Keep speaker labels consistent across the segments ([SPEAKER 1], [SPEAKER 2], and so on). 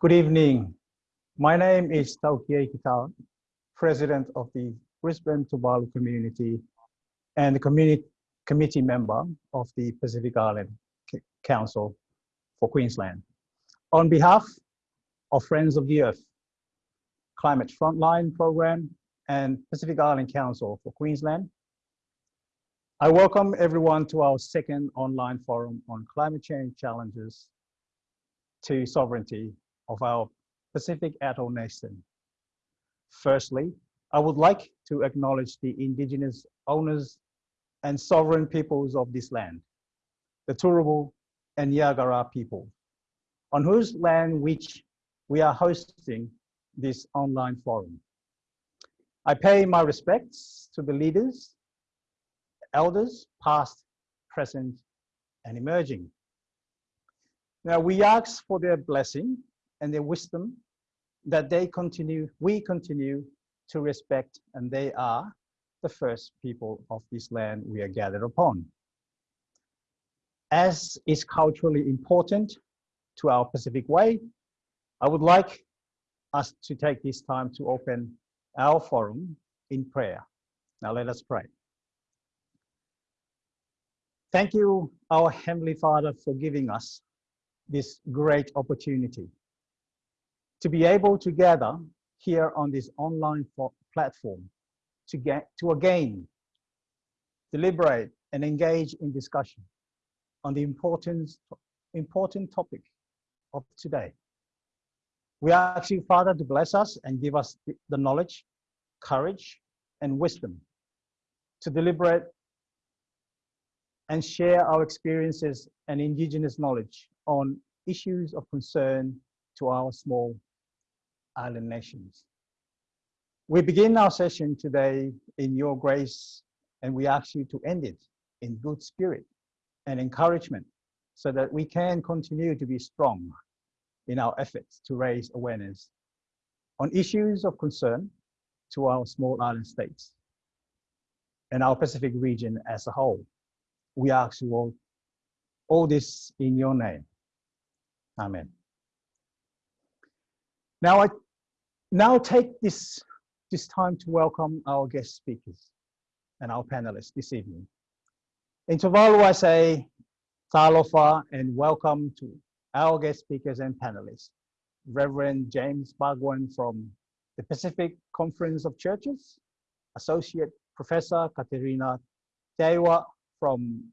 [SPEAKER 1] Good evening. My name is Taukie Kitawa, President of the Brisbane Tuvalu community and the community committee member of the Pacific Island Council for Queensland. On behalf of Friends of the Earth, Climate Frontline Program, and Pacific Island Council for Queensland, I welcome everyone to our second online forum on climate change challenges to sovereignty of our Pacific Atoll Nation. Firstly, I would like to acknowledge the indigenous owners and sovereign peoples of this land, the Turrbal and Yagara people, on whose land which we are hosting this online forum. I pay my respects to the leaders elders, past, present, and emerging. Now we ask for their blessing and their wisdom that they continue, we continue to respect and they are the first people of this land we are gathered upon. As is culturally important to our Pacific Way, I would like us to take this time to open our forum in prayer. Now let us pray. Thank you, our Heavenly Father, for giving us this great opportunity to be able to gather here on this online platform to get to again deliberate and engage in discussion on the important important topic of today. We ask you, Father, to bless us and give us the knowledge, courage, and wisdom to deliberate and share our experiences and indigenous knowledge on issues of concern to our small island nations. We begin our session today in your grace and we ask you to end it in good spirit and encouragement so that we can continue to be strong in our efforts to raise awareness on issues of concern to our small island states and our Pacific region as a whole we ask you all, all this in your name. Amen. Now I now take this, this time to welcome our guest speakers and our panelists this evening. In Tuvalu, I say talofa and welcome to our guest speakers and panelists. Reverend James Bhagwan from the Pacific Conference of Churches, Associate Professor Katerina Teaiwa from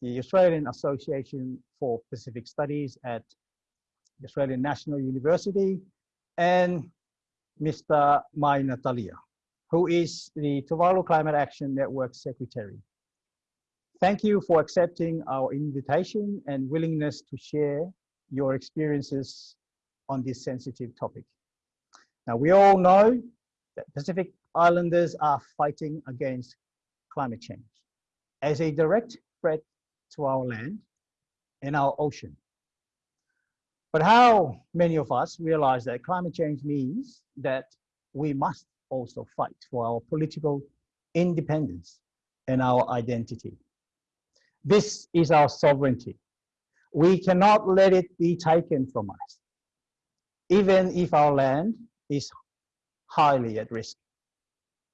[SPEAKER 1] the Australian Association for Pacific Studies at Australian National University, and Mr. Maina Talia, who is the Tuvalu Climate Action Network Secretary. Thank you for accepting our invitation and willingness to share your experiences on this sensitive topic. Now, we all know that Pacific Islanders are fighting against climate change as a direct threat to our land and our ocean. But how many of us realize that climate change means that we must also fight for our political independence and our identity. This is our sovereignty. We cannot let it be taken from us, even if our land is highly at risk.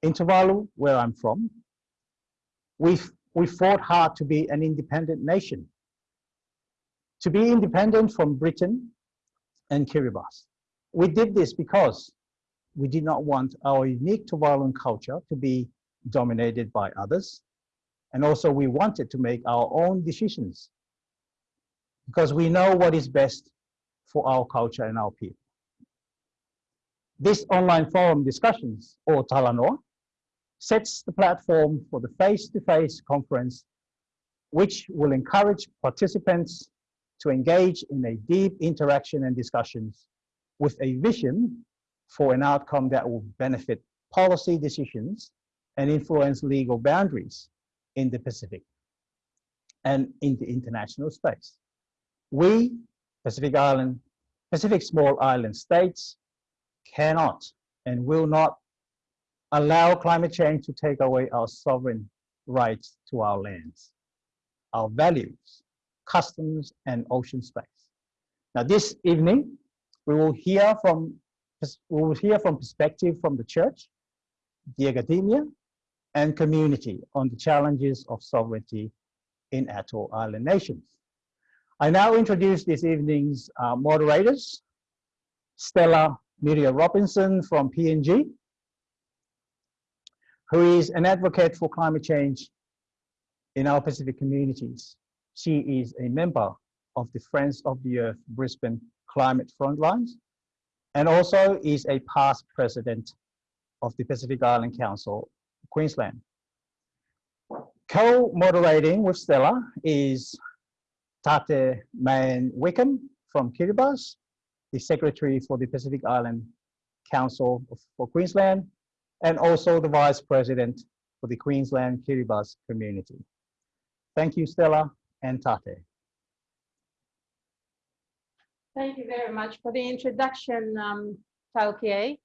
[SPEAKER 1] In Tuvalu, where I'm from, we've we fought hard to be an independent nation, to be independent from Britain and Kiribati. We did this because we did not want our unique Tuvaluan culture to be dominated by others. And also we wanted to make our own decisions because we know what is best for our culture and our people. This online forum discussions, or Talanoa, sets the platform for the face-to-face -face conference, which will encourage participants to engage in a deep interaction and discussions with a vision for an outcome that will benefit policy decisions and influence legal boundaries in the Pacific and in the international space. We, Pacific Island, Pacific small island states, cannot and will not allow climate change to take away our sovereign rights to our lands, our values, customs, and ocean space. Now this evening, We will hear from we will hear from perspective from the church, the academia, and community on the challenges of sovereignty in atoll island nations. I now introduce this evening's uh, moderators, Stella Miria Robinson from PNG, who is an advocate for climate change in our Pacific communities. She is a member of the Friends of the Earth Brisbane Climate Frontlines and also is a past president of the Pacific Island Council, Queensland. Co-moderating with Stella is Tate May Wickham from Kiribati, the Secretary for the Pacific Island Council for Queensland, and also the Vice President for the Queensland Kiribati community. Thank you, Stella and Tate.
[SPEAKER 2] Thank you very much for the introduction, um, Taukie.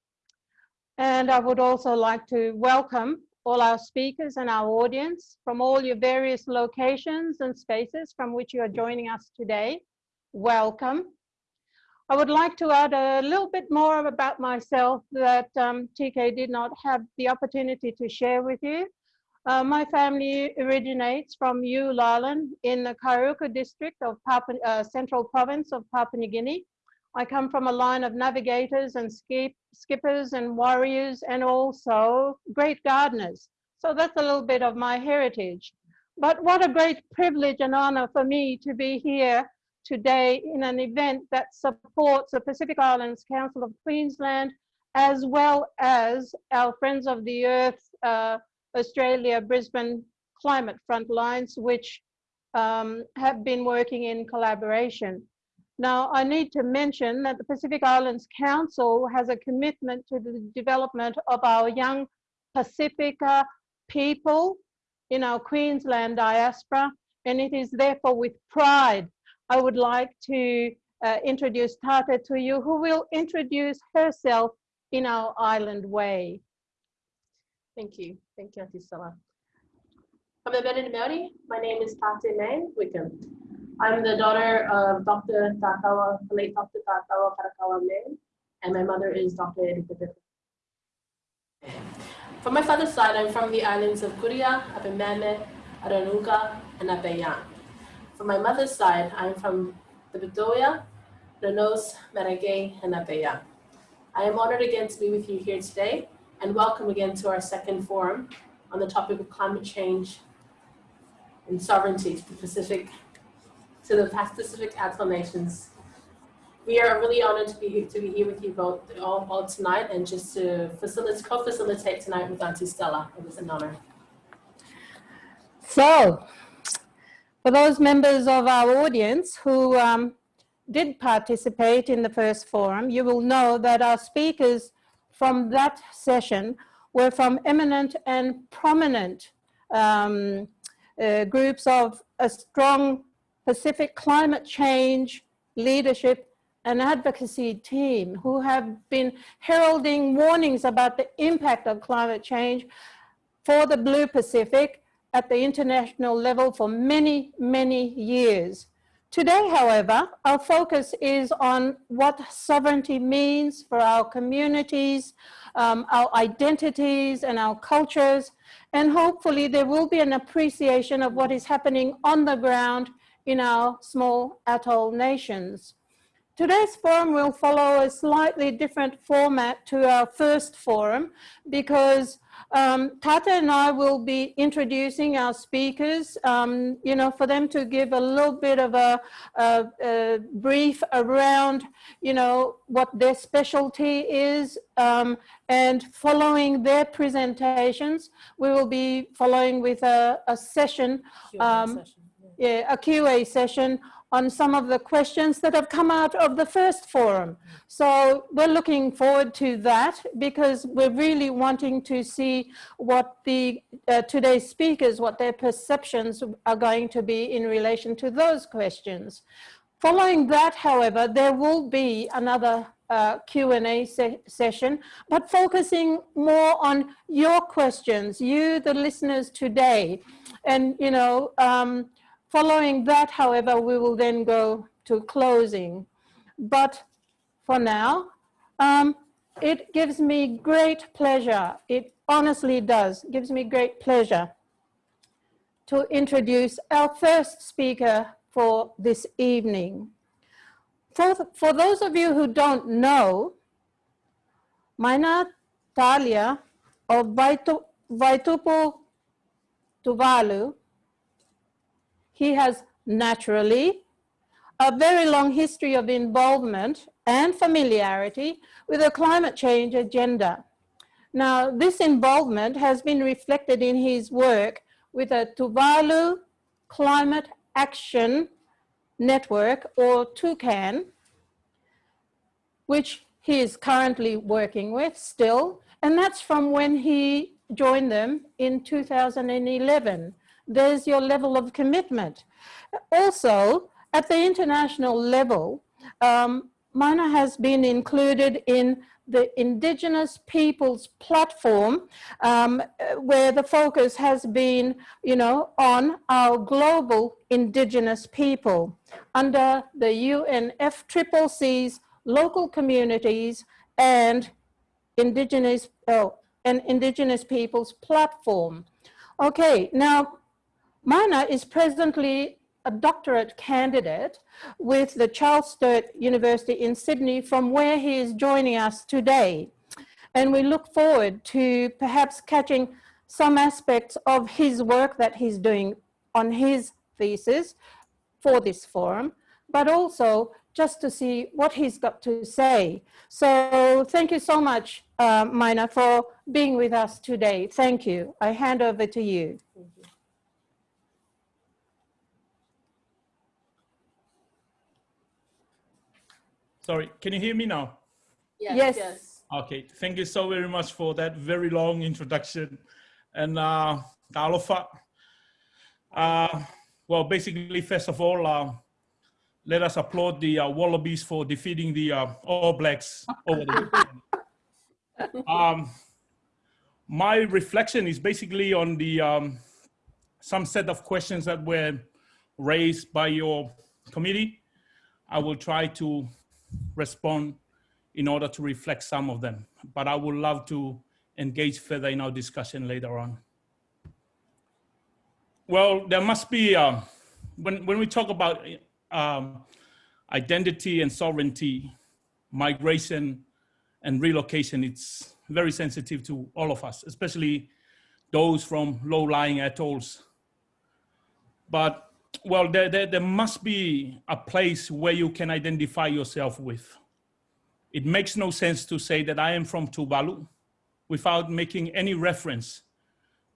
[SPEAKER 2] And I would also like to welcome all our speakers and our audience from all your various locations and spaces from which you are joining us today. Welcome. I would like to add a little bit more about myself that um, TK did not have the opportunity to share with you. Uh, my family originates from Ulallen in the Kairuku district of Papua, uh, Central Province of Papua New Guinea. I come from a line of navigators and skip, skippers and warriors and also great gardeners. So that's a little bit of my heritage. But what a great privilege and honor for me to be here today in an event that supports the Pacific Islands Council of Queensland as well as our Friends of the Earth uh, Australia Brisbane Climate Frontlines, which um, have been working in collaboration. Now, I need to mention that the Pacific Islands Council has a commitment to the development of our young Pacifica people in our Queensland diaspora, and it is therefore with pride I would like to uh, introduce Tata to you, who will introduce herself in our island way.
[SPEAKER 3] Thank you. Thank you, Auntie Stella. Kamebene Maori. My name is Tate May Wickham. I'm the daughter of Dr. Takawa, the late Dr. Takawa Karakawa May, and my mother is Dr. Erika From my father's side, I'm from the islands of Kuria, Apemene, Aranuka, and Apeyan. From my mother's side, I'm from the Bedoya, Renos, Maragay, and Apeya. I am honored again to be with you here today and welcome again to our second forum on the topic of climate change and sovereignty to the Pacific, to the Pacific Atoll nations. We are really honored to be here, to be here with you both all, all tonight and just to facilitate, co-facilitate tonight with Auntie Stella. It was an honor.
[SPEAKER 2] So, for those members of our audience who um, did participate in the first forum, you will know that our speakers from that session were from eminent and prominent um, uh, groups of a strong Pacific climate change leadership and advocacy team who have been heralding warnings about the impact of climate change for the Blue Pacific at the international level for many, many years. Today, however, our focus is on what sovereignty means for our communities, um, our identities and our cultures, and hopefully there will be an appreciation of what is happening on the ground in our small atoll nations. Today's forum will follow a slightly different format to our first forum because um, Tata and I will be introducing our speakers, um, you know, for them to give a little bit of a, a, a brief around, you know, what their specialty is. Um, and following their presentations, we will be following with a, a session, um, yeah, a QA session on some of the questions that have come out of the first forum. So we're looking forward to that because we're really wanting to see what the uh, today's speakers, what their perceptions are going to be in relation to those questions. Following that, however, there will be another uh, Q&A se session, but focusing more on your questions, you, the listeners today. And, you know, um, Following that, however, we will then go to closing. But for now. Um, it gives me great pleasure. It honestly does. gives me great pleasure to introduce our first speaker for this evening. For, for those of you who don't know, Maina Talia of Vaitu, Vaitupu Tuvalu, he has naturally a very long history of involvement and familiarity with the climate change agenda. Now, this involvement has been reflected in his work with a Tuvalu Climate Action Network, or TUCAN, which he is currently working with still, and that's from when he joined them in 2011. There's your level of commitment. Also, at the international level, um, Mana has been included in the Indigenous Peoples Platform, um, where the focus has been, you know, on our global Indigenous people under the UNFCCC's local communities and Indigenous, oh, and Indigenous Peoples Platform. Okay, now Mana is presently a doctorate candidate with the Charles Sturt University in Sydney from where he is joining us today. And we look forward to perhaps catching some aspects of his work that he's doing on his thesis for this forum, but also just to see what he's got to say. So thank you so much, uh, Mina, for being with us today. Thank you. I hand over to you.
[SPEAKER 4] Sorry, can you hear me now?
[SPEAKER 2] Yes.
[SPEAKER 3] yes.
[SPEAKER 4] Okay, thank you so very much for that very long introduction. And uh, Alofa, uh, well, basically, first of all, uh, let us applaud the uh, Wallabies for defeating the uh, All Blacks over the um, My reflection is basically on the um, some set of questions that were raised by your committee. I will try to respond in order to reflect some of them. But I would love to engage further in our discussion later on. Well, there must be, uh, when, when we talk about um, identity and sovereignty, migration and relocation, it's very sensitive to all of us, especially those from low-lying atolls. But well, there, there, there must be a place where you can identify yourself with. It makes no sense to say that I am from Tuvalu without making any reference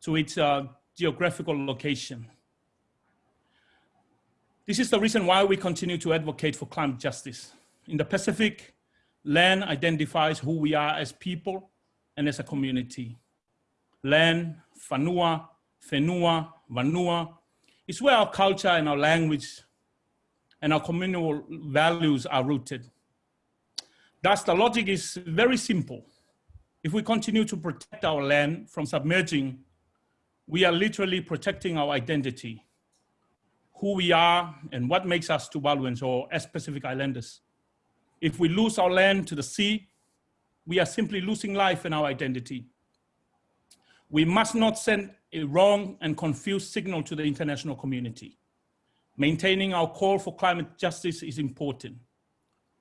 [SPEAKER 4] to its uh, geographical location. This is the reason why we continue to advocate for climate justice. In the Pacific, land identifies who we are as people and as a community. Land, Fanua, Fenua, Vanua, it's where our culture and our language and our communal values are rooted. Thus, the logic is very simple. If we continue to protect our land from submerging, we are literally protecting our identity, who we are and what makes us Tuvaluans or as Pacific Islanders. If we lose our land to the sea, we are simply losing life and our identity. We must not send a wrong and confused signal to the international community. Maintaining our call for climate justice is important.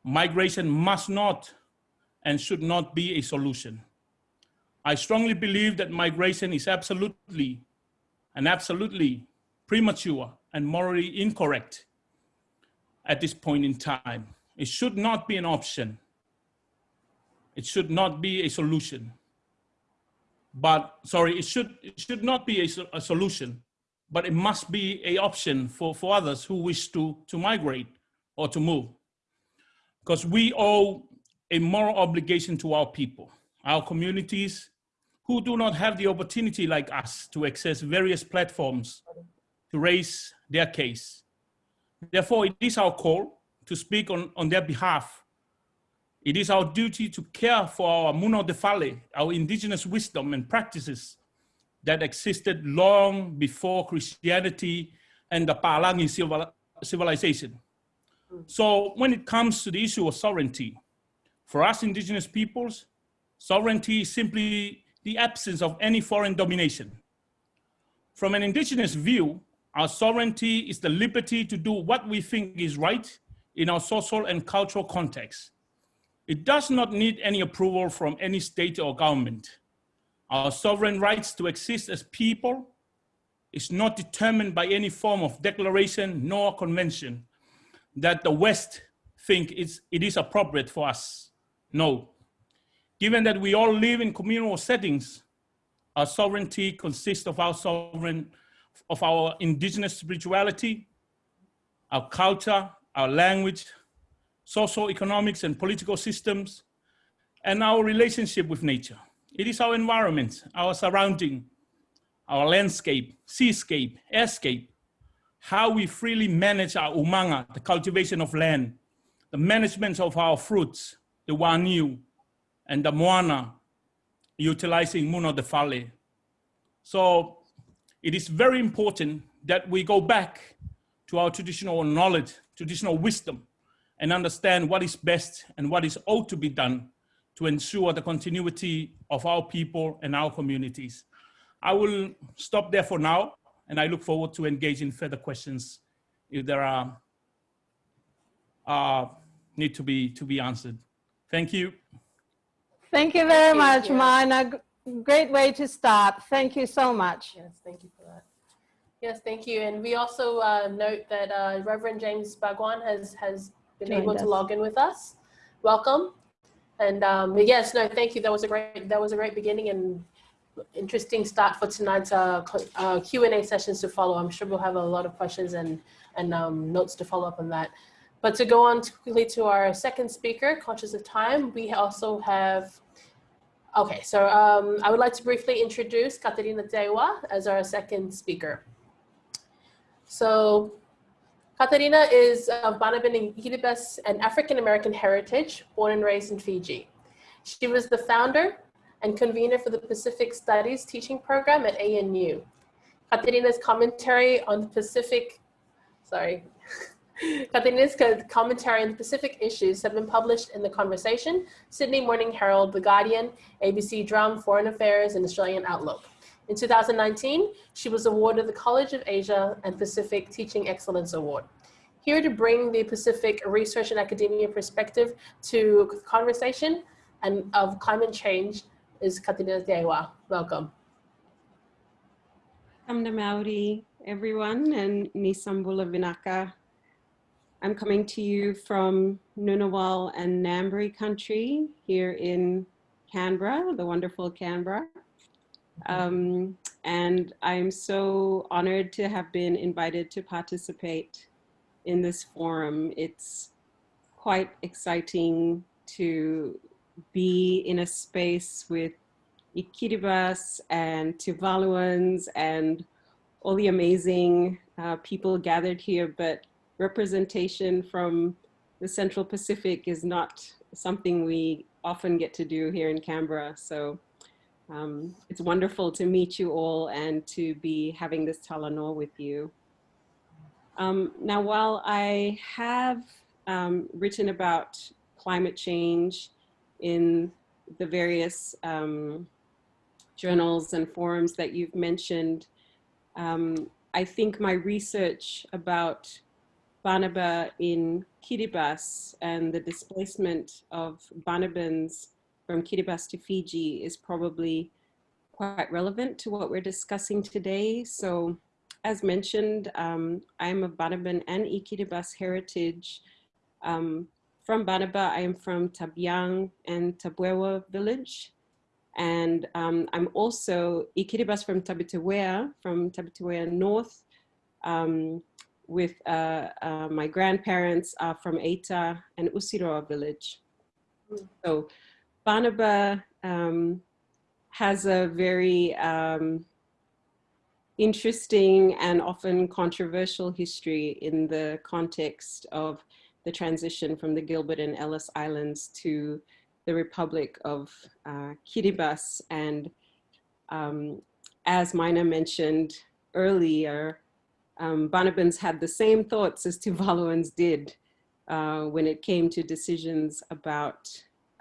[SPEAKER 4] Migration must not and should not be a solution. I strongly believe that migration is absolutely and absolutely premature and morally incorrect at this point in time. It should not be an option. It should not be a solution but sorry, it should, it should not be a, a solution, but it must be a option for, for others who wish to, to migrate or to move. Because we owe a moral obligation to our people, our communities who do not have the opportunity like us to access various platforms to raise their case. Therefore, it is our call to speak on, on their behalf it is our duty to care for our Muno de Fale, our indigenous wisdom and practices that existed long before Christianity and the Palangi civilization. So when it comes to the issue of sovereignty, For us indigenous peoples, sovereignty is simply the absence of any foreign domination. From an indigenous view, our sovereignty is the liberty to do what we think is right in our social and cultural context. It does not need any approval from any state or government. Our sovereign rights to exist as people is not determined by any form of declaration nor convention that the West think it's, it is appropriate for us. No. Given that we all live in communal settings, our sovereignty consists of our sovereign, of our indigenous spirituality, our culture, our language, social, economics, and political systems, and our relationship with nature. It is our environment, our surrounding, our landscape, seascape, airscape, how we freely manage our umanga, the cultivation of land, the management of our fruits, the waniu, and the moana, utilizing Muno de Fale. So it is very important that we go back to our traditional knowledge, traditional wisdom, and understand what is best and what is ought to be done to ensure the continuity of our people and our communities. I will stop there for now, and I look forward to engaging further questions if there are uh, need to be to be answered. Thank you.
[SPEAKER 2] Thank you very
[SPEAKER 3] Thank
[SPEAKER 2] much,
[SPEAKER 3] you.
[SPEAKER 2] Mina. Great way to start. Thank you so much.
[SPEAKER 3] Yes, thank you for that. Yes, thank you. And we also uh, note that uh, Reverend James Bhagwan has, has been
[SPEAKER 2] Joined
[SPEAKER 3] able to log in with us. Welcome. And um, yes, no, thank you. That was a great, that was a great beginning and interesting start for tonight's uh, uh, Q&A sessions to follow. I'm sure we'll have a lot of questions and, and um, notes to follow up on that. But to go on to- quickly to our second speaker, conscious of time, we also have Okay, so um, I would like to briefly introduce Katerina Teaiwa as our second speaker. So Katerina is um, of Banaban Kiribati and African American heritage, born and raised in Fiji. She was the founder and convener for the Pacific Studies teaching program at ANU. Katerina's commentary on the Pacific, sorry, Katerina's co- commentary on the Pacific issues have been published in The Conversation, Sydney Morning Herald, The Guardian, ABC Drum, Foreign Affairs, and Australian Outlook. In 2019, she was awarded the College of Asia and Pacific Teaching Excellence Award. Here to bring the Pacific research and academia perspective to conversation and of climate change is Katina Teaiwa. Welcome.
[SPEAKER 5] Kamna Maori, everyone, and Nisambula Vinaka. I'm coming to you from Ngunnawal and Ngambri country here in Canberra, the wonderful Canberra. Um, and I'm so honored to have been invited to participate in this forum. It's quite exciting to be in a space with Ikiribas and Tuvaluans and all the amazing uh, people gathered here, but representation from the Central Pacific is not something we often get to do here in Canberra. So um, it's wonderful to meet you all and to be having this talanoa with you. Um, now, while I have um, written about climate change in the various um, journals and forums that you've mentioned, um, I think my research about Banaba in Kiribati and the displacement of Banabans from Kiribati to Fiji is probably quite relevant to what we're discussing today. So as mentioned, um, I'm of Banaban and Ikiribati heritage. Um, from Banaba, I am from Tabiang and Tabwewa village. And um, I'm also Ikiribas from Tabiteuea, from Tabiteuea North, um, with uh, uh, my grandparents are from Eta and Utiroa village. So Banaba um, has a very um, interesting and often controversial history in the context of the transition from the Gilbert and Ellice Islands to the Republic of uh, Kiribati. And um, as Mina mentioned earlier, um, Banabans had the same thoughts as Tuvaluans did uh, when it came to decisions about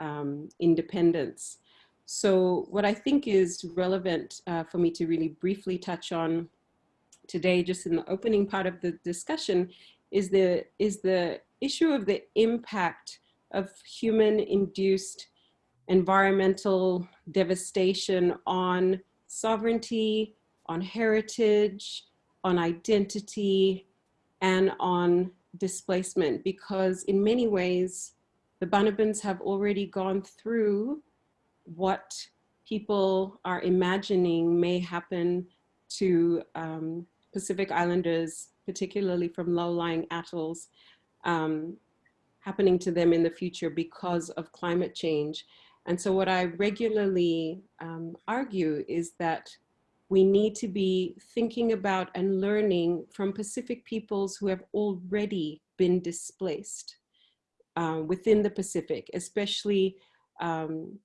[SPEAKER 5] um, independence. So what I think is relevant uh, for me to really briefly touch on today, just in the opening part of the discussion, is the, is the issue of the impact of human-induced environmental devastation on sovereignty, on heritage, on identity, and on displacement, because in many ways, the Banabans have already gone through what people are imagining may happen to um, Pacific Islanders, particularly from low-lying atolls, um, happening to them in the future because of climate change. And so what I regularly um, argue is that we need to be thinking about and learning from Pacific peoples who have already been displaced uh, within the Pacific, especially um,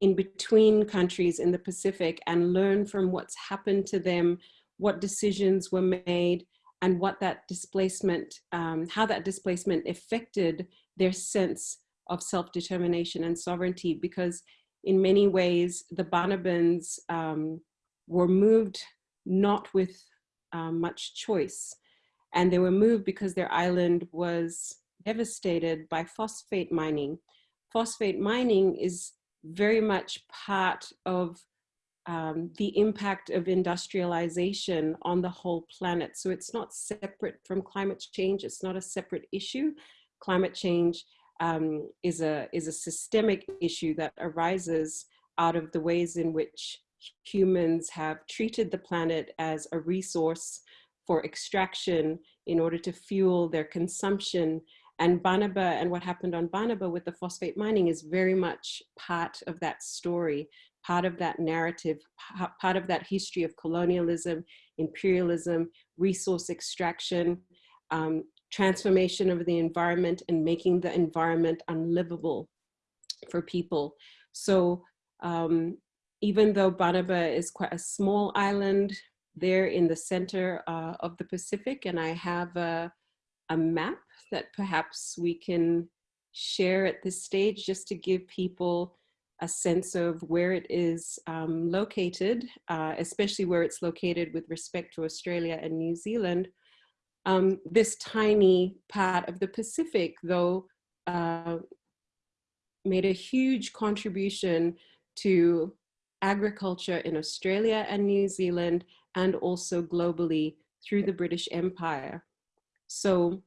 [SPEAKER 5] in between countries in the Pacific and learn from what's happened to them, what decisions were made, and what that displacement, um, how that displacement affected their sense of self-determination and sovereignty. Because in many ways, the Banabans um, were moved not with um, much choice. And they were moved because their island was devastated by phosphate mining. Phosphate mining is very much part of um, the impact of industrialization on the whole planet. So it's not separate from climate change. It's not a separate issue. Climate change um, is, a, is a systemic issue that arises out of the ways in which humans have treated the planet as a resource for extraction in order to fuel their consumption and Banaba and what happened on Banaba with the phosphate mining is very much part of that story, part of that narrative, part of that history of colonialism, imperialism, resource extraction, um, transformation of the environment and making the environment unlivable for people. So um, even though Banaba is quite a small island there in the center uh, of the Pacific, and I have a, a map that perhaps we can share at this stage just to give people a sense of where it is um, located, uh, especially where it's located with respect to Australia and New Zealand. Um, this tiny part of the Pacific, though, uh, made a huge contribution to agriculture in Australia and New Zealand, and also globally through the British Empire. So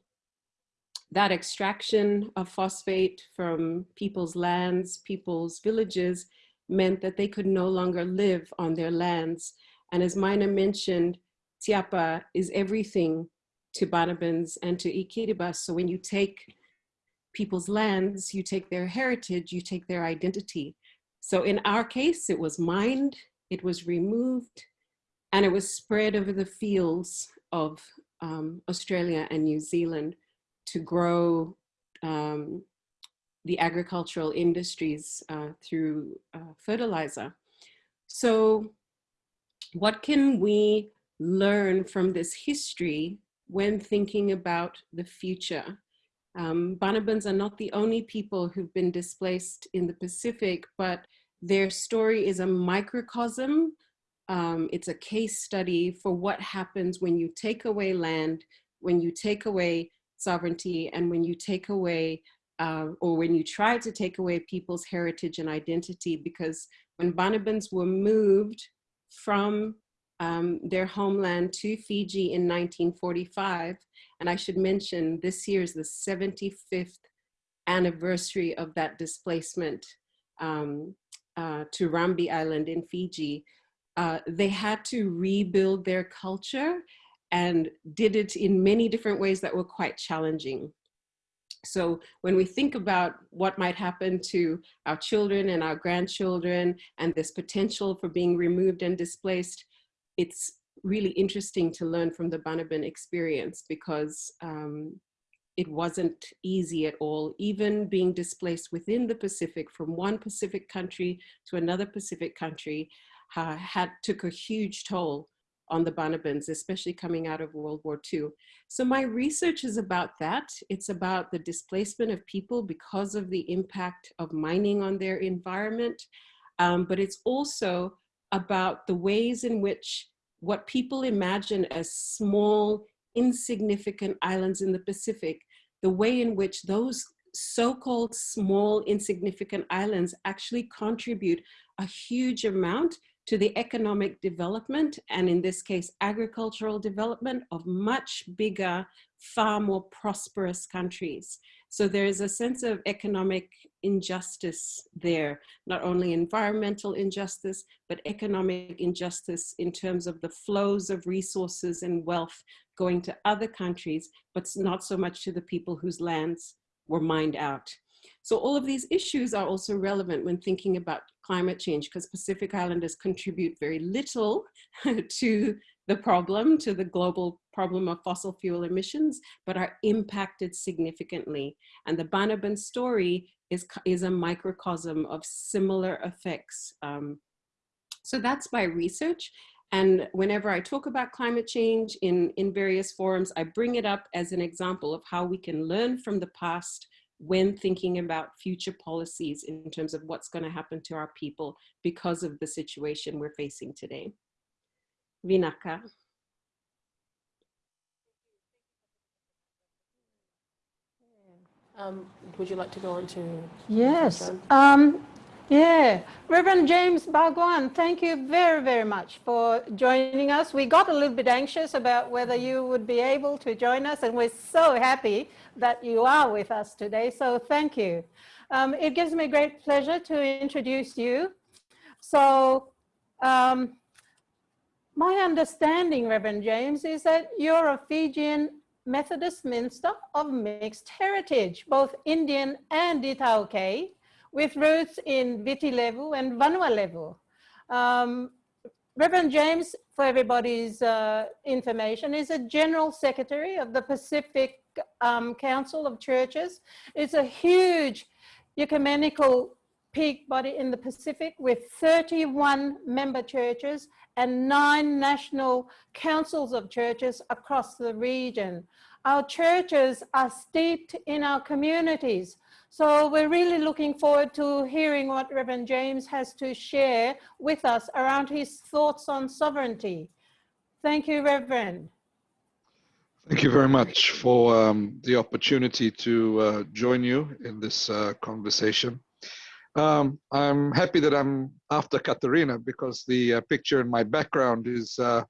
[SPEAKER 5] that extraction of phosphate from people's lands, people's villages, meant that they could no longer live on their lands. And as Mina mentioned, Tiapa is everything to Banabans and to Ikiribas. So when you take people's lands, you take their heritage, you take their identity. So in our case, it was mined, it was removed, and it was spread over the fields of um, Australia and New Zealand to grow um, the agricultural industries uh, through uh, fertilizer. So what can we learn from this history when thinking about the future? Um, Banabans are not the only people who've been displaced in the Pacific, but their story is a microcosm. Um, it's a case study for what happens when you take away land, when you take away sovereignty and when you take away uh, or when you try to take away people's heritage and identity because when Banabans were moved from um, their homeland to Fiji in 1945, and I should mention this year is the 75th anniversary of that displacement um, uh, to Rambi Island in Fiji, uh, they had to rebuild their culture and did it in many different ways that were quite challenging. So when we think about what might happen to our children and our grandchildren and this potential for being removed and displaced, it's really interesting to learn from the Banaban experience because um, it wasn't easy at all. Even being displaced within the Pacific from one Pacific country to another Pacific country uh, had took a huge toll on the Banabans, especially coming out of World War II. So my research is about that. It's about the displacement of people because of the impact of mining on their environment. Um, but it's also about the ways in which what people imagine as small, insignificant islands in the Pacific, the way in which those so-called small, insignificant islands actually contribute a huge amount to the economic development, and in this case, agricultural development of much bigger, far more prosperous countries. So there is a sense of economic injustice there, not only environmental injustice, but economic injustice in terms of the flows of resources and wealth going to other countries, but not so much to the people whose lands were mined out. So all of these issues are also relevant when thinking about climate change because Pacific Islanders contribute very little to the problem, to the global problem of fossil fuel emissions, but are impacted significantly. And the Banaban story is, is a microcosm of similar effects. Um, so that's my research. And whenever I talk about climate change in, in various forums, I bring it up as an example of how we can learn from the past when thinking about future policies in terms of what's going to happen to our people because of the situation we're facing today. Vinaka.
[SPEAKER 3] Um, would you like to go on to?
[SPEAKER 2] Yes. Um, yeah, Reverend James Bhagwan, thank you very, very much for joining us. We got a little bit anxious about whether you would be able to join us, and we're so happy that you are with us today, so thank you. Um, it gives me great pleasure to introduce you. So, um, my understanding, Reverend James, is that you're a Fijian Methodist minister of mixed heritage, both Indian and Itaukei with roots in Viti Levu and Vanua Levu. Um, Reverend James, for everybody's uh, information, is a General Secretary of the Pacific um, Council of Churches. It's a huge ecumenical peak body in the Pacific with 31 member churches and nine national councils of churches across the region. Our churches are steeped in our communities. So we're really looking forward to hearing what Reverend James has to share with us around his thoughts on sovereignty. Thank you, Reverend.
[SPEAKER 6] Thank you very much for um, the opportunity to uh, join you in this uh, conversation. Um, I'm happy that I'm after Katarina because the uh, picture in my background is uh,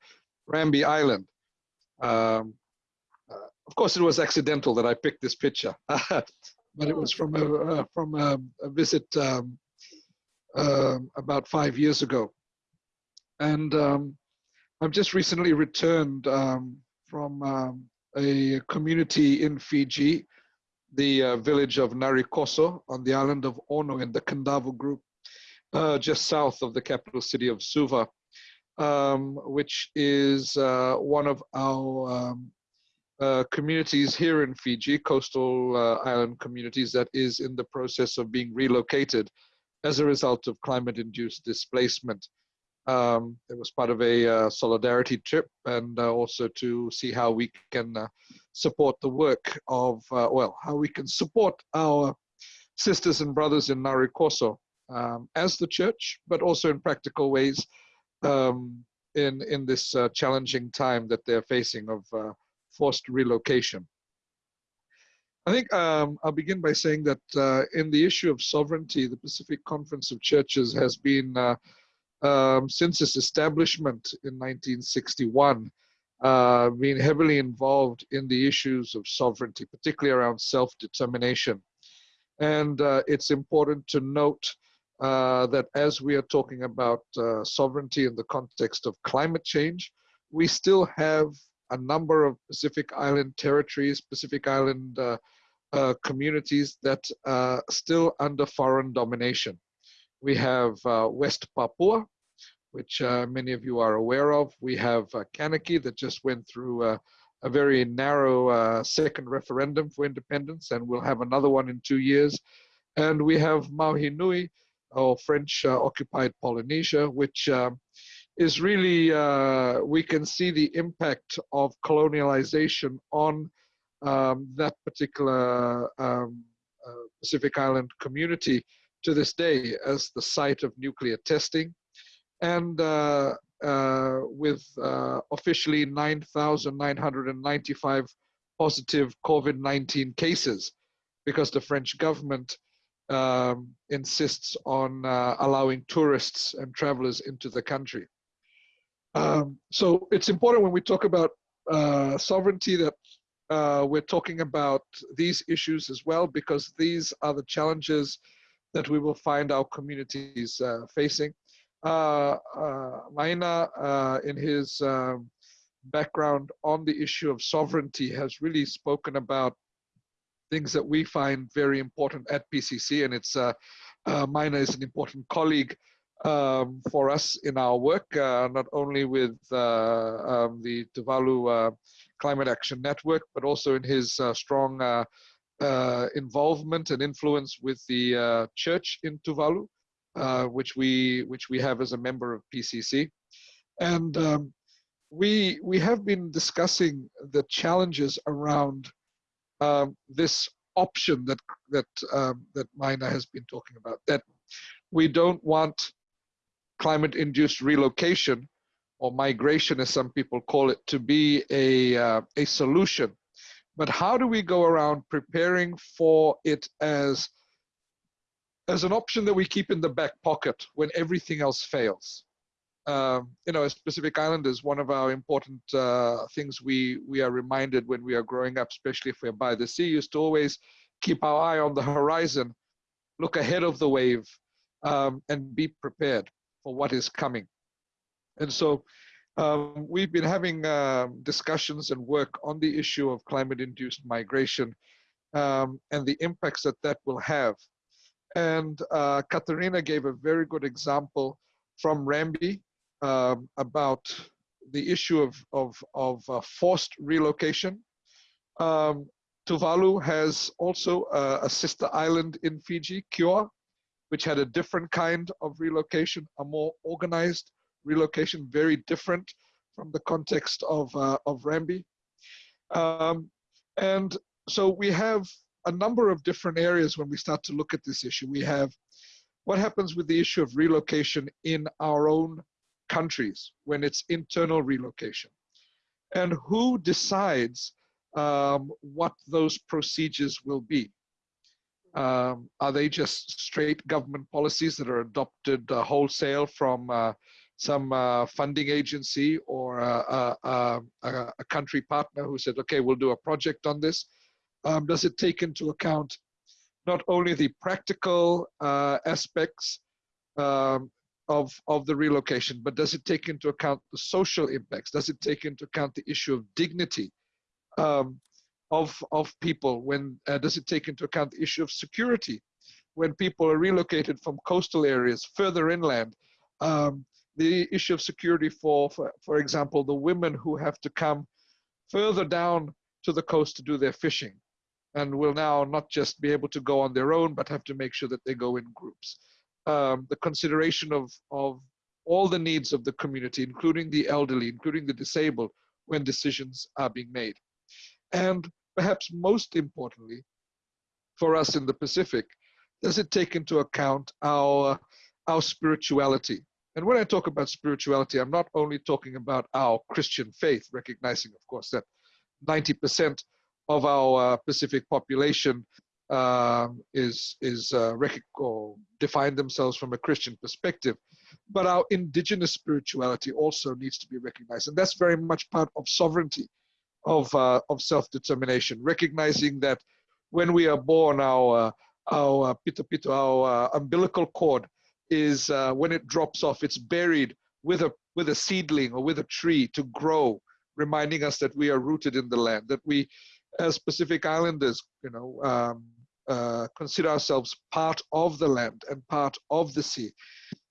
[SPEAKER 6] Rambi Island. Um, uh, of course, it was accidental that I picked this picture. but it was from a uh, from a, a visit um, uh, about five years ago, and um, I've just recently returned um, from um, a community in Fiji, the uh, village of Narikoso on the island of Ono in the Kadavu group, uh, just south of the capital city of Suva, um, which is uh, one of our um, uh, communities here in Fiji, coastal uh, island communities that is in the process of being relocated as a result of climate-induced displacement. Um, it was part of a uh, solidarity trip and uh, also to see how we can uh, support the work of, well, how we can support our sisters and brothers in Narikoso um, as the church, but also in practical ways um, in, in this challenging time that they're facing of forced relocation. I think um, I'll begin by saying that uh, in the issue of sovereignty, the Pacific Conference of Churches has been, uh, um, since its establishment in 1961, uh, been heavily involved in the issues of sovereignty, particularly around self-determination. And uh, it's important to note uh, that as we are talking about uh, sovereignty in the context of climate change, we still have a number of Pacific Island territories, Pacific Island uh, uh, communities that are still under foreign domination. We have uh, West Papua, which uh, many of you are aware of. We have uh, Kanaky that just went through uh, a very narrow second referendum for independence, and we'll have another one in two years. And we have Nui, or French occupied Polynesia, which is really, uh, we can see the impact of colonialization on um, that particular um, uh, Pacific Island community to this day as the site of nuclear testing. And uh, uh, with uh, officially 9,995 positive COVID-19 cases because the French government um, insists on uh, allowing tourists and travelers into the country. Um, so it's important when we talk about uh, sovereignty that uh, we're talking about these issues as well because these are the challenges that we will find our communities uh, facing. Uh, uh, uh, in his um, background on the issue of sovereignty, has really spoken about things that we find very important at PCC, and it's uh, Maina is an important colleague um, for us in our work, uh, not only with uh, um, the Tuvalu uh, Climate Action Network, but also in his strong involvement and influence with the church in Tuvalu, which we which we have as a member of PCC, and um, we we have been discussing the challenges around um, this option that that um, that Maina has been talking about. That we don't want climate-induced relocation or migration, as some people call it, to be a uh, a solution. But how do we go around preparing for it as as an option that we keep in the back pocket when everything else fails? um, you know, as Pacific Islanders, one of our important uh, things we we are reminded when we are growing up, especially if we're by the sea, is to always keep our eye on the horizon, look ahead of the wave, um, and be prepared for what is coming. And so, um, we've been having um, discussions and work on the issue of climate-induced migration um, and the impacts that that will have. And uh, gave a very good example from Rambi, um, about the issue of, of, of uh, forced relocation. Um, Tuvalu has also uh, a sister island in Fiji, Kioa, which had a different kind of relocation, a more organized relocation, very different from the context of, uh, of Rambi. Um, and so we have a number of different areas when we start to look at this issue. We have what happens with the issue of relocation in our own countries when it's internal relocation. And who decides um, what those procedures will be? Um, are they just straight government policies that are adopted uh, wholesale from uh, some uh, funding agency or a, a, a, country partner who said, okay, we'll do a project on this? Um, does it take into account not only the practical uh, aspects um, of, of the relocation, but does it take into account the social impacts? Does it take into account the issue of dignity um, of, of people? When uh, does it take into account the issue of security? When people are relocated from coastal areas further inland, um, the issue of security for, for, for example, the women who have to come further down to the coast to do their fishing and will now not just be able to go on their own, but have to make sure that they go in groups um, the consideration of, of all the needs of the community, including the elderly, including the disabled, when decisions are being made. And perhaps most importantly, for us in the Pacific, does it take into account our, our spirituality? And when I talk about spirituality, I'm not only talking about our Christian faith, recognizing, of course, that 90% of our uh, Pacific population um, is is uh, or define themselves from a Christian perspective, but our indigenous spirituality also needs to be recognized, and that's very much part of sovereignty, of uh, of self determination. Recognizing that when we are born, our our pito pito, our uh, umbilical cord is uh, when it drops off, it's buried with a with a seedling or with a tree to grow, reminding us that we are rooted in the land, that we as Pacific Islanders, you know, um, uh, consider ourselves part of the land and part of the sea.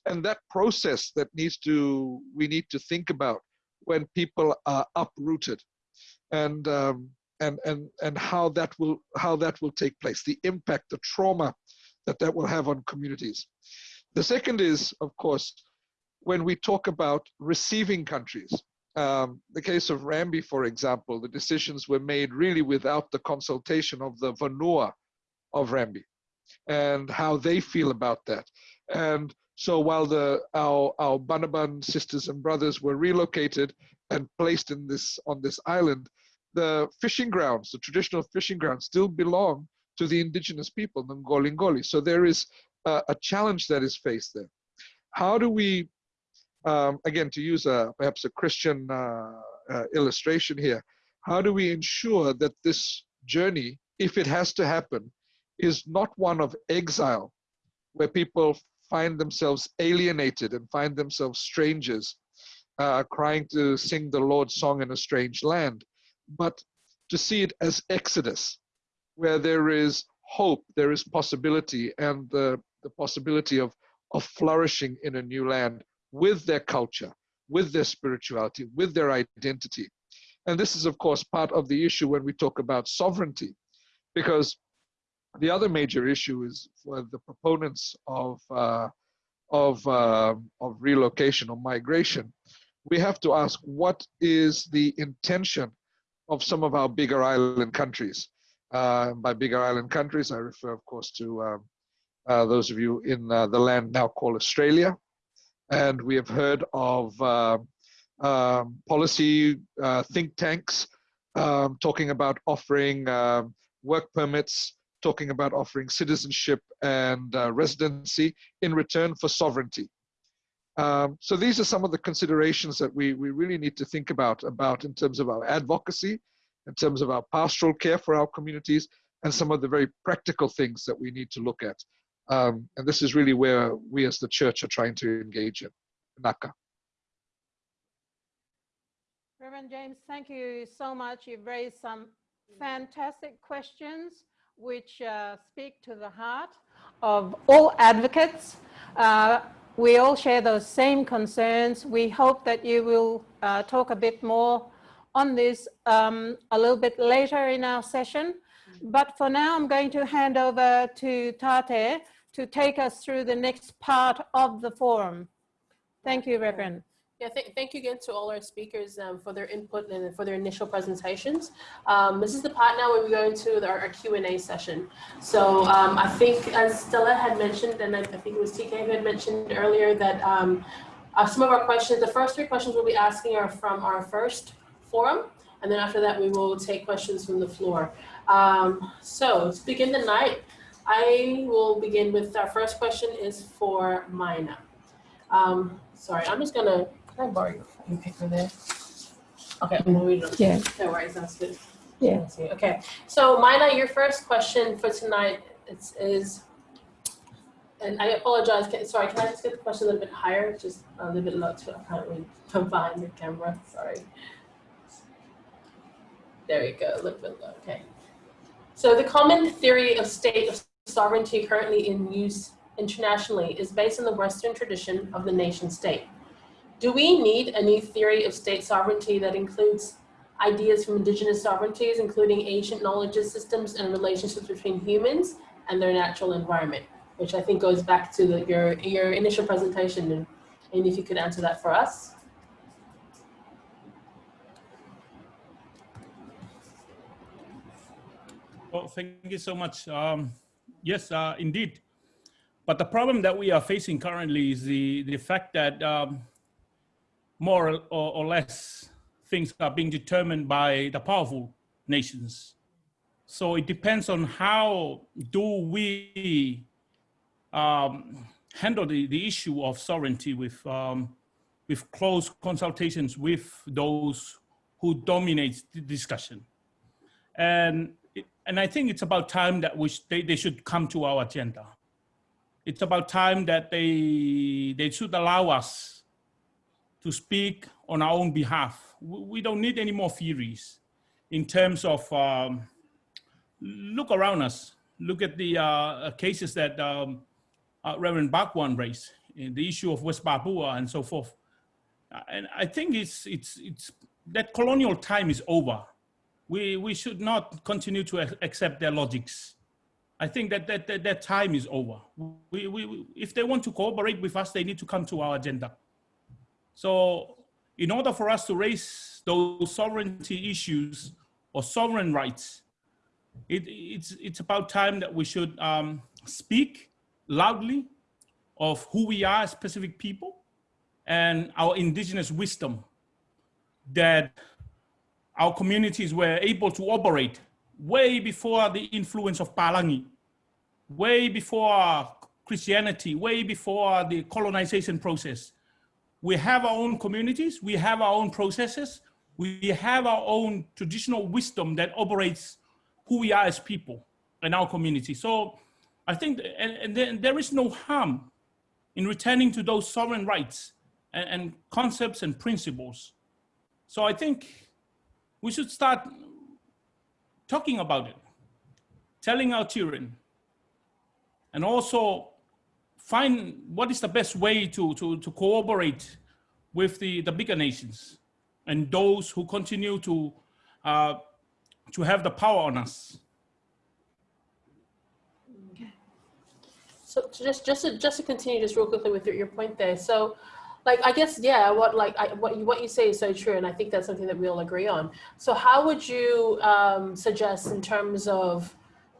[SPEAKER 6] And that process that needs to, we need to think about when people are uprooted and, um, and, and, and how that will, how that will take place, the impact, the trauma that that will have on communities. The second is, of course, when we talk about receiving countries. Um, the case of Rambi, for example, the decisions were made really without the consultation of the Vanua of Rambi and how they feel about that. And so while the our our Banaban sisters and brothers were relocated and placed in this on this island, the fishing grounds, the traditional fishing grounds, still belong to the indigenous people, the Ngolingoli. So there is a, a challenge that is faced there. How do we, um, again, to use a perhaps a Christian uh, uh, illustration here, how do we ensure that this journey, if it has to happen, is not one of exile, where people find themselves alienated and find themselves strangers, uh, crying to sing the Lord's song in a strange land, but to see it as exodus, where there is hope, there is possibility, and the, the possibility of, of flourishing in a new land with their culture, with their spirituality, with their identity. And this is, of course, part of the issue when we talk about sovereignty, because the other major issue is for the proponents of uh, of uh, of relocation or migration. We have to ask what is the intention of some of our bigger island countries. Uh, by bigger island countries, I refer, of course, to um, uh, those of you in uh, the land now called Australia, and we have heard of uh, um, policy think tanks um, talking about offering um, work permits talking about offering citizenship and uh, residency in return for sovereignty. Um, so these are some of the considerations that we, we really need to think about, about in terms of our advocacy, in terms of our pastoral care for our communities, and some of the very practical things that we need to look at. Um, and this is really where we as the church are trying to engage in. Naka.
[SPEAKER 2] Reverend James, thank you so much. You've raised some fantastic questions which uh, speak to the heart of all advocates. Uh, we all share those same concerns. We hope that you will uh, talk a bit more on this um, a little bit later in our session. But for now, I'm going to hand over to Tate to take us through the next part of the forum. Thank you, Reverend.
[SPEAKER 3] Yeah, th thank you again to all our speakers um, for their input and for their initial presentations. Um, this is the part now where we go into our, our Q&A session. So um, I think as Stella had mentioned, and I, I, think it was TK who had mentioned earlier that um, uh, some of our questions, the first three questions we'll be asking are from our first forum. And then after that, we will take questions from the floor. Um, so to begin the night, I will begin with our first question is for Maina. Um, sorry, I'm just gonna can I borrow your phone paper there? Okay, I'm gonna read it.
[SPEAKER 2] Yeah.
[SPEAKER 3] No worries, that's good.
[SPEAKER 2] Yeah.
[SPEAKER 3] Okay, so Maina, your first question for tonight is, is and I apologize, can, sorry, can I just get the question a little bit higher? Just a little bit low too, I can't really combine the camera, sorry. There you go, a little bit low, okay. So the common theory of state of sovereignty currently in use internationally is based on the Western tradition of the nation state. Do we need a new theory of state sovereignty that includes ideas from indigenous sovereignties, including ancient knowledge systems and relationships between humans and their natural environment, which I think goes back to the, your, your initial presentation. And, and if you could answer that for us.
[SPEAKER 4] Well, thank you so much. Um, yes, uh, indeed. But the problem that we are facing currently is the, the fact that um, more or, or less things are being determined by the powerful nations. So it depends on how do we um, handle the, the issue of sovereignty with, um, with close consultations with those who dominate the discussion. And, and I think it's about time that we they, they should come to our agenda. It's about time that they, they should allow us to speak on our own behalf. We don't need any more theories in terms of um, look around us. Look at the uh, cases that um, uh, Reverend Bhagwan raised, the issue of West Papua and so forth. Uh, and I think it's, it's, it's, that colonial time is over. We, we should not continue to accept their logics. I think that that, that, that time is over. We, we, if they want to cooperate with us, they need to come to our agenda So in order for us to raise those sovereignty issues or sovereign rights, it, it's, it's about time that we should um, speak loudly of who we are as Pacific people and our indigenous wisdom that our communities were able to operate way before the influence of Palangi, way before Christianity, way before the colonization process. We have our own communities, we have our own processes, we have our own traditional wisdom that operates who we are as people in our community. So I think, and, and there, there is no harm in returning to those sovereign rights and, and concepts and principles. So I think we should start talking about it, telling our children, and also find what is the best way to, to, to cooperate with the, the bigger nations and those who continue to, uh, to have the power on us. Okay.
[SPEAKER 3] So just just to, just to continue just real quickly with your, your point there. So like I guess yeah, what like I, what you what you say is so true, and I think that's something that we all agree on. So how would you um, suggest in terms of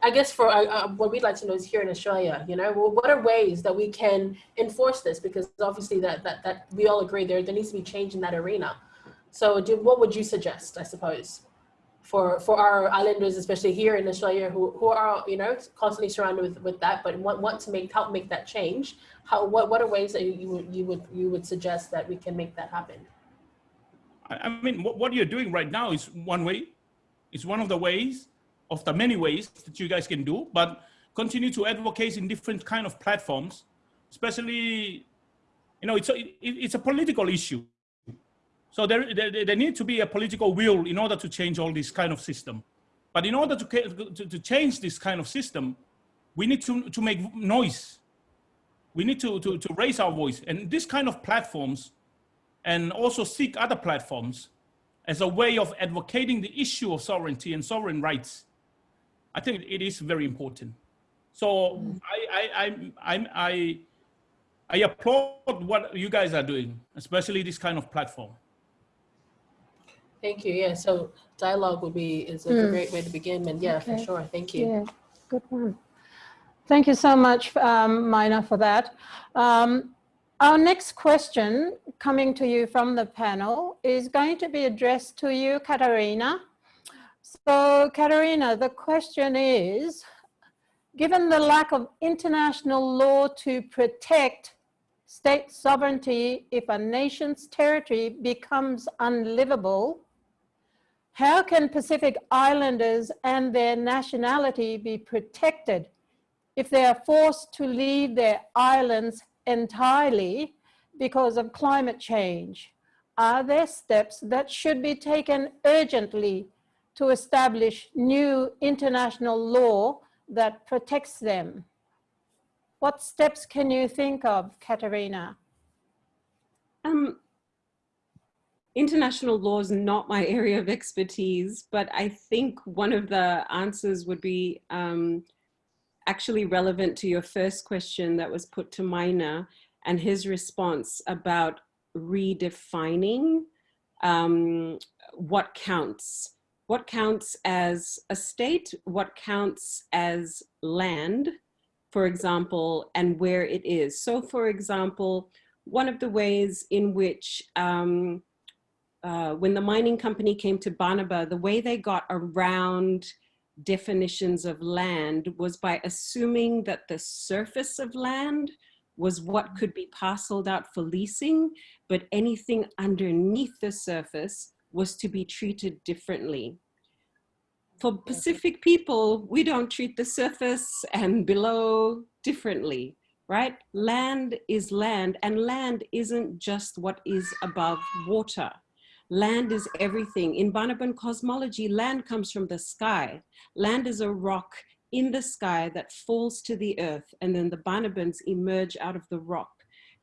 [SPEAKER 3] I guess for uh, uh, what we'd like to know is here in Australia, you know, what are ways that we can enforce this? Because obviously that, that, that we all agree there, there needs to be change in that arena. So do, what would you suggest, I suppose, for, for our islanders, especially here in Australia, who, who are, you know, constantly surrounded with, with that, but want, want to make, help make that change? How, what, what are ways that you, would, you, would, you would suggest that we can make that happen?
[SPEAKER 4] I mean, what, what you're doing right now is one way. It's one of the ways of the many ways that you guys can do, but continue to advocate in different kind of platforms, especially, you know, it's a, it, it's a political issue. So there, there, there needs to be a political will in order to change all this kind of system. But in order to, to, to change this kind of system, we need to, to make noise. We need to, to, to raise our voice. And this kind of platforms and also seek other platforms as a way of advocating the issue of sovereignty and sovereign rights I think it is very important. So I, I, I, I, I applaud what you guys are doing, especially this kind of platform.
[SPEAKER 3] Thank you. Yeah. So dialogue would be is a
[SPEAKER 2] Mm.
[SPEAKER 3] great way to begin. And yeah,
[SPEAKER 2] Okay.
[SPEAKER 3] for sure. Thank you.
[SPEAKER 2] Yeah, good one. Thank you so much, um, Maina, for that. Um, our next question coming to you from the panel is going to be addressed to you, Katerina. So Katerina, the question is, given the lack of international law to protect state sovereignty if a nation's territory becomes unlivable, how can Pacific Islanders and their nationality be protected if they are forced to leave their islands entirely because of climate change? Are there steps that should be taken urgently to establish new international law that protects them? What steps can you think of, Katerina?
[SPEAKER 5] Um, international law is not my area of expertise, but I think one of the answers would be um, actually relevant to your first question that was put to Maina and his response about redefining um, what counts. What counts as a state, what counts as land, for example, and where it is. So for example, one of the ways in which um, uh, when the mining company came to Banaba, the way they got around definitions of land was by assuming that the surface of land was what could be parceled out for leasing, but anything underneath the surface was to be treated differently. For Pacific people, we don't treat the surface and below differently, right? Land is land and land isn't just what is above water. Land is everything. In Banaban cosmology, land comes from the sky. Land is a rock in the sky that falls to the earth and then the Banabans emerge out of the rock.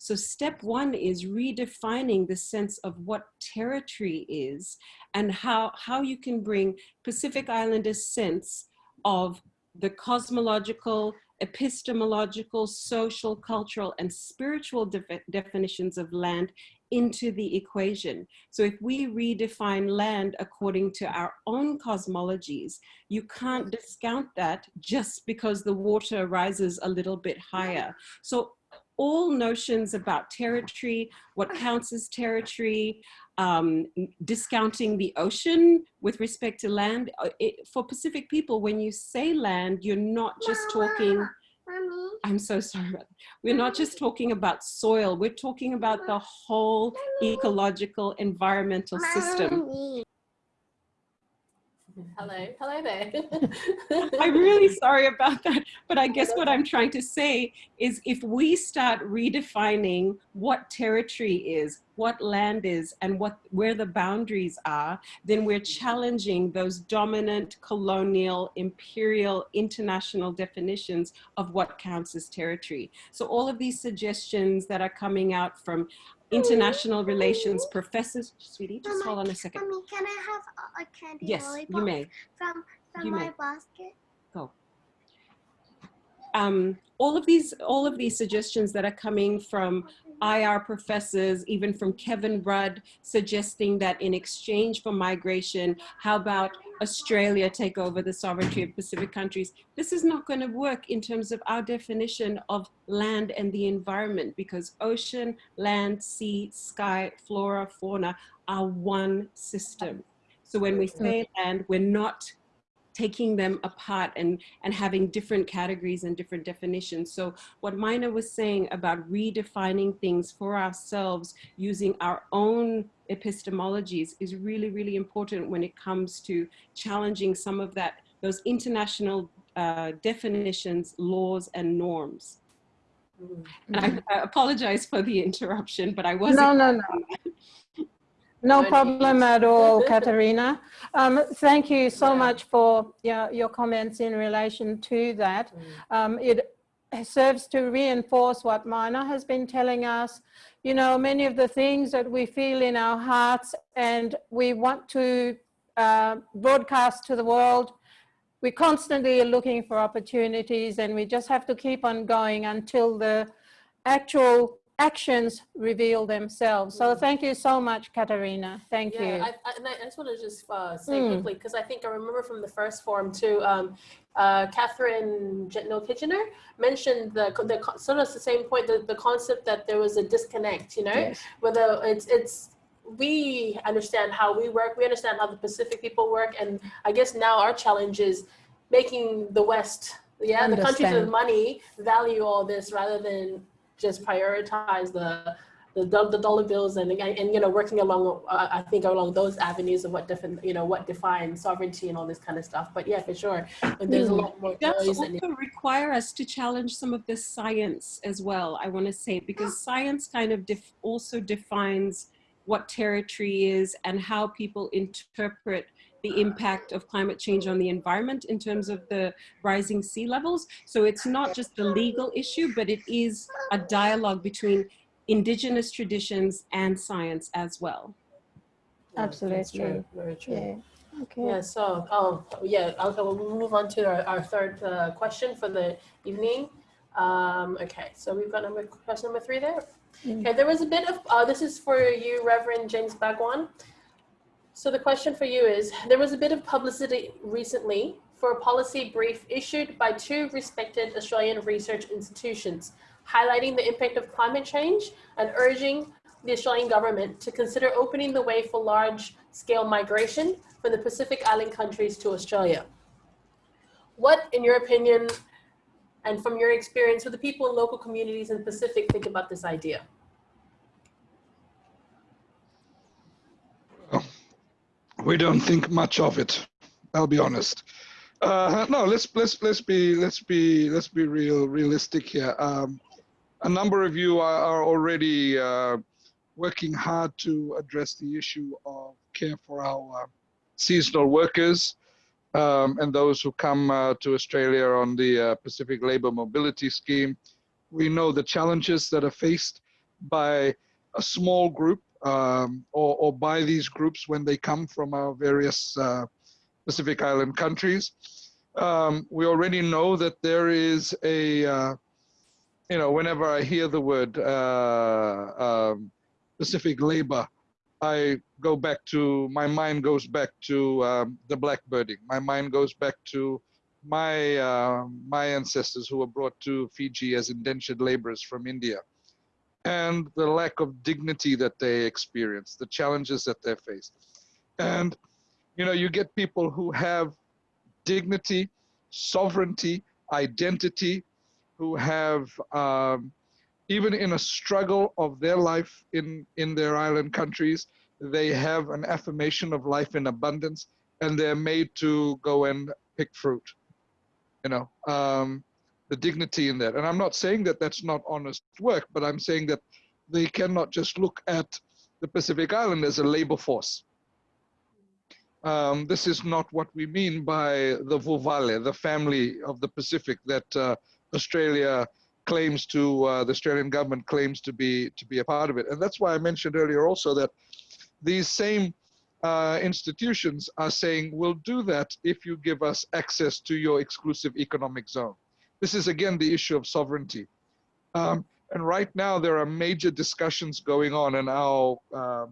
[SPEAKER 5] So step one is redefining the sense of what territory is and how, how you can bring Pacific Islander sense of the cosmological, epistemological, social, cultural, and spiritual defi- definitions of land into the equation. So if we redefine land according to our own cosmologies, you can't discount that just because the water rises a little bit higher. So all notions about territory, what counts as territory, um, discounting the ocean with respect to land. uh, It, for Pacific people, when you say land, you're not just talking, I'm so sorry about that. We're not just talking about soil, we're talking about the whole ecological environmental system.
[SPEAKER 3] Hello, hello there.
[SPEAKER 5] I'm really sorry about that. But I guess what I'm trying to say is if we start redefining what territory is, what land is, and what where the boundaries are, then we're mm-hmm. challenging those dominant colonial, imperial, international definitions of what counts as territory. So all of these suggestions that are coming out from international relations professors, sweetie, just hold on a second.
[SPEAKER 7] Mommy, can I have a, candy
[SPEAKER 5] Yes,
[SPEAKER 7] lollipop
[SPEAKER 5] you may.
[SPEAKER 7] from from
[SPEAKER 5] You
[SPEAKER 7] my
[SPEAKER 5] may.
[SPEAKER 7] basket?
[SPEAKER 5] um, all of these all of these suggestions that are coming from IR professors, even from Kevin Rudd, suggesting that in exchange for migration, how about Australia take over the sovereignty of Pacific countries? This is not going to work in terms of our definition of land and the environment because ocean, land, sea, sky, flora, fauna are one system. So when we say land, we're not taking them apart and, and having different categories and different definitions. So what Maina was saying about redefining things for ourselves using our own epistemologies is really, really important when it comes to challenging some of that, those international uh, definitions, laws, and norms. And I, I apologize for the interruption, but I wasn't.
[SPEAKER 2] No, no, no. No problem at all, Katerina. Um, thank you so much for your, your comments in relation to that. Um, it serves to reinforce what Maina has been telling us. You know, many of the things that we feel in our hearts and we want to uh, broadcast to the world, we constantly are looking for opportunities and we just have to keep on going until the actual actions reveal themselves. So thank you so much, Katerina. Thank
[SPEAKER 3] Yeah,
[SPEAKER 2] you.
[SPEAKER 3] I, I, and I I just want to just uh, say
[SPEAKER 2] Mm.
[SPEAKER 3] quickly because I think I remember from the first forum too. Um, uh, Catherine Jetñil-Kijiner mentioned the, the sort of the same point, the, the concept that there was a disconnect. You know,
[SPEAKER 2] Yes.
[SPEAKER 3] whether it's it's we understand how we work, we understand how the Pacific people work, and I guess now our challenge is making the West, yeah, the countries with money value all this rather than just prioritize the the, the dollar bills and, and and you know working along uh, I think along those avenues of what different you know what defines sovereignty and all this kind of stuff. But yeah, for sure, when there's a
[SPEAKER 2] Mm.
[SPEAKER 3] lot more
[SPEAKER 5] It does
[SPEAKER 3] and
[SPEAKER 5] also require us to challenge some of the science as well, I want to say, because science kind of def- also defines what territory is and how people interpret the impact of climate change on the environment in terms of the rising sea levels. So it's not just a legal issue, but it is a dialogue between indigenous traditions and science as well.
[SPEAKER 3] Yeah, that's
[SPEAKER 2] Absolutely.
[SPEAKER 3] true, very true.
[SPEAKER 2] Yeah. Okay.
[SPEAKER 3] Yeah, so, oh, yeah, I'll, we'll move on to our, our third uh, question for the evening. Um, okay, so we've got number, question number three there.
[SPEAKER 2] Mm.
[SPEAKER 3] Okay, there was a bit of, uh, this is for you, Reverend James Bhagwan. So the question for you is, there was a bit of publicity recently for a policy brief issued by two respected Australian research institutions, highlighting the impact of climate change and urging the Australian government to consider opening the way for large scale migration from the Pacific Island countries to Australia. What, in your opinion, and from your experience, what the people in local communities in the Pacific think about this idea?
[SPEAKER 6] We don't think much of it. I'll be honest. Uh, no, let's let's let's be let's be let's be real realistic here. Um, a number of you are, are already uh, working hard to address the issue of care for our seasonal workers um, and those who come uh, to Australia on the uh, Pacific Labour Mobility Scheme. We know the challenges that are faced by a small group um, or, or by these groups when they come from our various uh, Pacific Island countries. Um, we already know that there is a, uh, you know, whenever I hear the word uh, um, Pacific labor, I go back to, my mind goes back to um, the blackbirding. My mind goes back to my, uh, my ancestors who were brought to Fiji as indentured laborers from India and the lack of dignity that they experience, the challenges that they face. And, you know, you get people who have dignity, sovereignty, identity, who have, um, even in a struggle of their life in, in their island countries, they have an affirmation of life in abundance and they're made to go and pick fruit. You know, um, the dignity in that. And I'm not saying that that's not honest work, but I'm saying that they cannot just look at the Pacific Island as a labor force. Um, this is not what we mean by the Vuvale, the family of the Pacific that uh, Australia claims to, uh, the Australian government claims to be to be a part of it. And that's why I mentioned earlier also that these same uh, institutions are saying, we'll do that if you give us access to your exclusive economic zone. This is again the issue of sovereignty. Um, and right now there are major discussions going on and our, uh,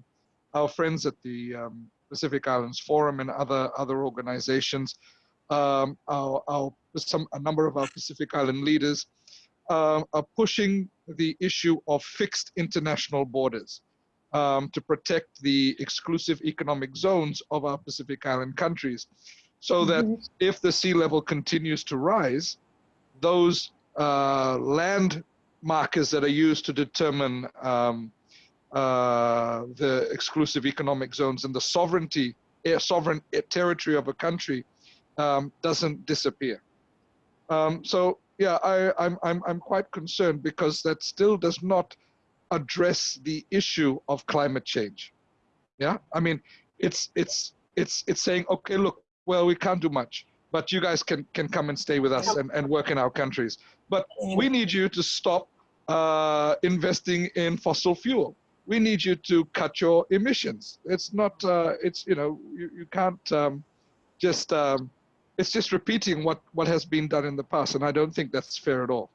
[SPEAKER 6] our friends at the um, Pacific Islands Forum and other, other organizations, um, our, our, some, a number of our Pacific Island leaders uh, are pushing the issue of fixed international borders um, to protect the exclusive economic zones of our Pacific Island countries so that
[SPEAKER 2] Mhm.
[SPEAKER 6] if the sea level continues to rise, those uh, land markers that are used to determine um, uh, the exclusive economic zones and the sovereignty, eh, sovereign territory of a country um, doesn't disappear. Um, so yeah, I, I'm, I'm, I'm quite concerned because that still does not address the issue of climate change. Yeah, I mean, it's, it's, it's, it's saying, okay, look, well, we can't do much, but you guys can, can come and stay with us and, and work in our countries. But we need you to stop uh, investing in fossil fuel. We need you to cut your emissions. It's not, uh, it's, you know, you, you can't um, just, um, it's just repeating what, what has been done in the past. And I don't think that's fair at all.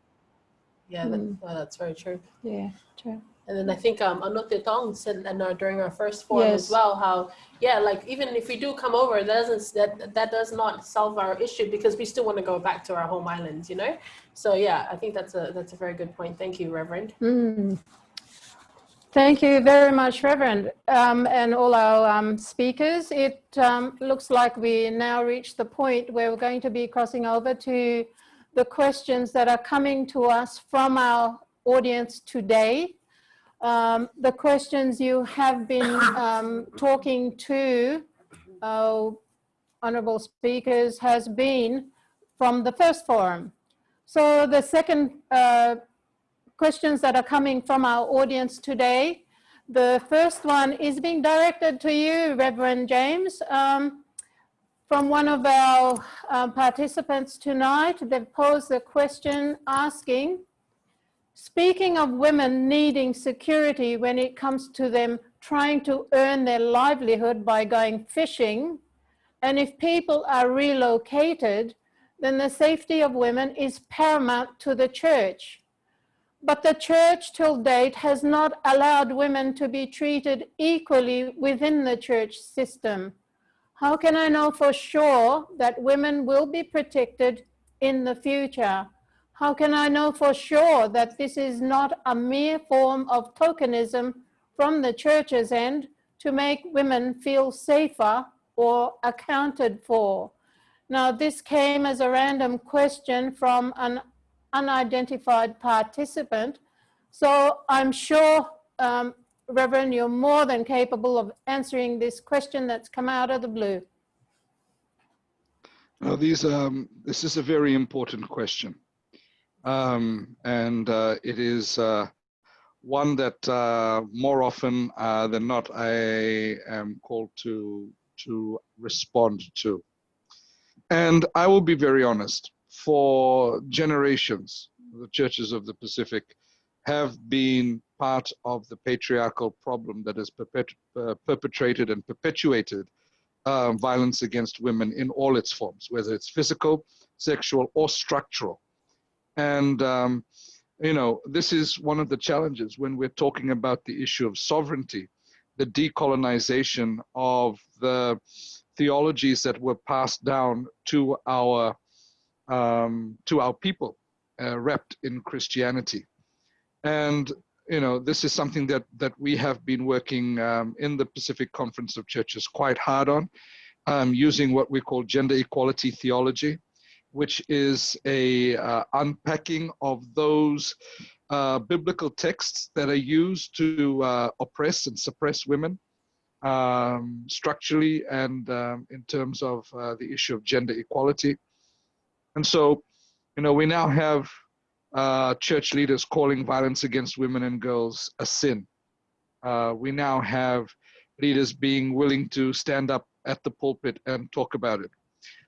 [SPEAKER 3] Yeah, that, uh, that's very true.
[SPEAKER 2] Yeah, true.
[SPEAKER 3] And then I think um, Anote Tong said and, uh, during our first forum
[SPEAKER 2] Yes.
[SPEAKER 3] as well, how, yeah, like even if we do come over, that doesn't, that, that does not solve our issue because we still want to go back to our home islands, you know? So yeah, I think that's a, that's a very good point. Thank you, Reverend.
[SPEAKER 2] Mm. Thank you very much, Reverend, um, and all our um, speakers. It um, looks like we now reach the point where we're going to be crossing over to the questions that are coming to us from our audience today. Um, the questions you have been um, talking to our honorable speakers has been from the first forum. So the second uh, questions that are coming from our audience today. The first one is being directed to you, Reverend James. Um, from one of our um, participants tonight, they've posed a question asking, speaking of women needing security when it comes to them trying to earn their livelihood by going fishing, and if people are relocated, then the safety of women is paramount to the church. But the church till date has not allowed women to be treated equally within the church system. How can I know for sure that women will be protected in the future? How can I know for sure that this is not a mere form of tokenism from the church's end to make women feel safer or accounted for? Now, this came as a random question from an unidentified participant. So I'm sure, um, Reverend, you're more than capable of answering this question that's come out of the blue.
[SPEAKER 6] Now, these, um, this is a very important question. Um, and uh, it is uh, one that uh, more often uh, than not I am called to, to respond to. And I will be very honest, for generations, the churches of the Pacific have been part of the patriarchal problem that is perpet uh, perpetrated and perpetuated uh, violence against women in all its forms, whether it's physical, sexual, or structural. And, um, you know, this is one of the challenges when we're talking about the issue of sovereignty, the decolonization of the theologies that were passed down to our um, to our people, uh, wrapped in Christianity. And you know, this is something that that we have been working um, in the Pacific Conference of Churches quite hard on, um, using what we call gender equality theology, which is a uh, unpacking of those uh, biblical texts that are used to uh, oppress and suppress women um, structurally and um, in terms of uh, the issue of gender equality. And so, you know, we now have uh, church leaders calling violence against women and girls a sin. Uh, we now have leaders being willing to stand up at the pulpit and talk about it.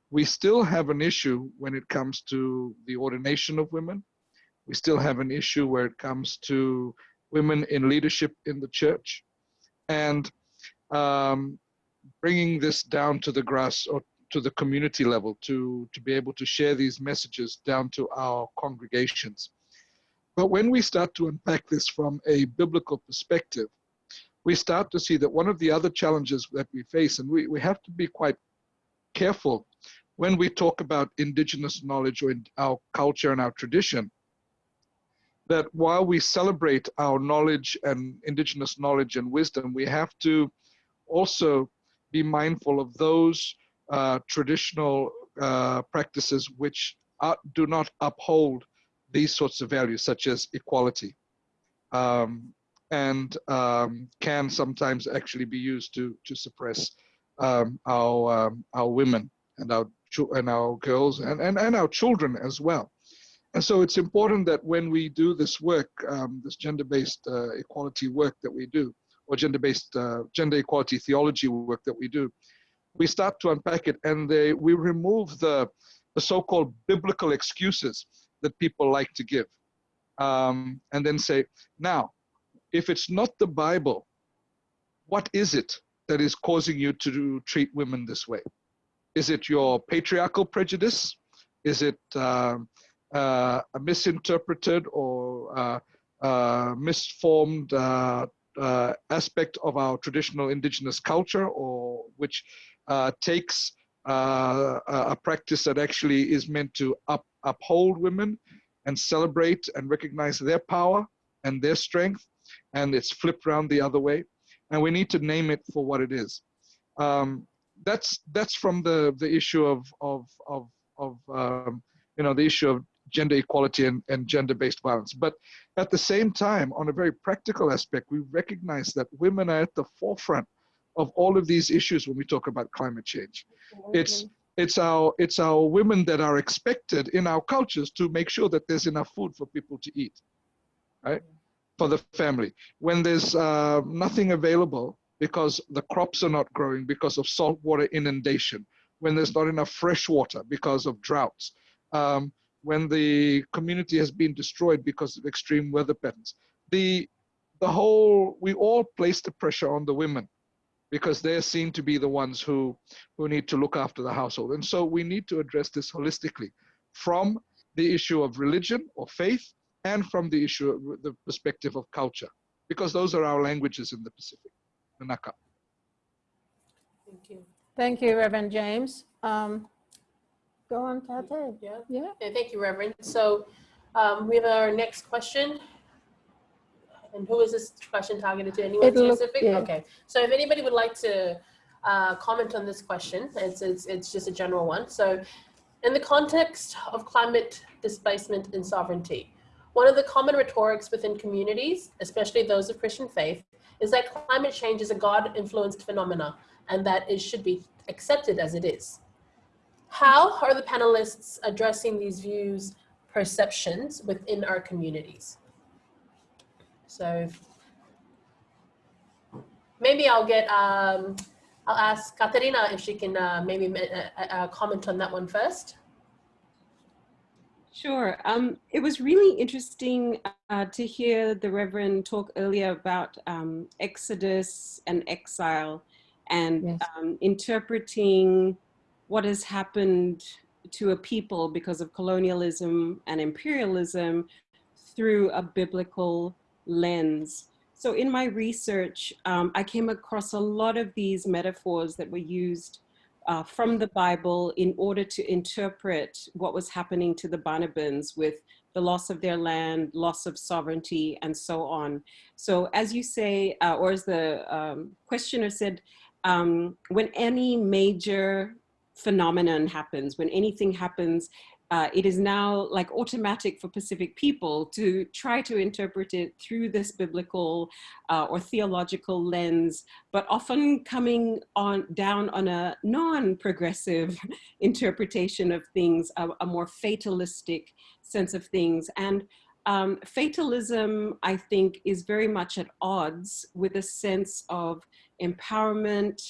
[SPEAKER 6] We still have an issue when it comes to the ordination of women. We still have an issue where it comes to women in leadership in the church. And um, bringing this down to the grass or to the community level to, to be able to share these messages down to our congregations. But when we start to unpack this from a biblical perspective, we start to see that one of the other challenges that we face, and we, we have to be quite careful. When we talk about indigenous knowledge or in our culture and our tradition, that while we celebrate our knowledge and indigenous knowledge and wisdom, we have to also be mindful of those uh, traditional uh, practices which are, do not uphold these sorts of values, such as equality, um, and um, can sometimes actually be used to to suppress um, our um, our women and our and our girls and, and and our children as well. And so it's important that when we do this work, um, this gender-based uh, equality work that we do, or gender-based uh, gender equality theology work that we do, we start to unpack it and they, we remove the, the so-called biblical excuses that people like to give. Um, and then say, now, if it's not the Bible, what is it that is causing you to treat women this way? Is it your patriarchal prejudice? Is it uh, uh, a misinterpreted or uh, uh misformed uh, uh, aspect of our traditional indigenous culture or which takes a practice that actually is meant to up, uphold women and celebrate and recognize their power and their strength and it's flipped around the other way and we need to name it for what it is um, that's that's from the the issue of of of of um, you know the issue of gender equality and, and gender-based violence. But at the same time, on a very practical aspect, we recognize that women are at the forefront of all of these issues when we talk about climate change. It's it's our it's our women that are expected in our cultures to make sure that there's enough food for people to eat, right? For the family. When there's uh, nothing available because the crops are not growing because of saltwater inundation, when there's not enough fresh water because of droughts, um, when the community has been destroyed because of extreme weather patterns. The, the whole, we all place the pressure on the women because they're seen to be the ones who, who need to look after the household. And so we need to address this holistically from the issue of religion or faith and from the issue the perspective of culture, because those are our languages in the Pacific, Manaka.
[SPEAKER 3] Thank you.
[SPEAKER 2] Thank you, Reverend James. Um, Go on, Tate.
[SPEAKER 3] Yeah.
[SPEAKER 2] Yeah.
[SPEAKER 3] Okay, thank you, Reverend. So um, we have our next question. And who is this question targeted to? Anyone
[SPEAKER 2] It look-
[SPEAKER 3] specific?
[SPEAKER 2] yeah.
[SPEAKER 3] Okay. So if anybody would like to uh, comment on this question, it's, it's, it's just a general one. So in the context of climate displacement and sovereignty, one of the common rhetorics within communities, especially those of Christian faith, is that climate change is a God-influenced phenomena and that it should be accepted as it is. How are the panelists addressing these views, perceptions within our communities? So maybe I'll get, um, I'll ask Katerina if she can uh, maybe uh, uh, comment on that one first.
[SPEAKER 5] Sure. Um, it was really interesting uh, to hear the Reverend talk earlier about um, Exodus and exile and
[SPEAKER 2] Yes.
[SPEAKER 5] um, interpreting what has happened to a people because of colonialism and imperialism through a biblical lens. So in my research, um, I came across a lot of these metaphors that were used uh, from the Bible in order to interpret what was happening to the Banabans with the loss of their land, loss of sovereignty, and so on. So as you say, uh, or as the um, questioner said, um, when any major phenomenon happens, when anything happens, uh, it is now like automatic for Pacific people to try to interpret it through this biblical uh, or theological lens, but often coming on down on a non-progressive interpretation of things, a, a, more fatalistic sense of things. And um, fatalism, I think, is very much at odds with a sense of empowerment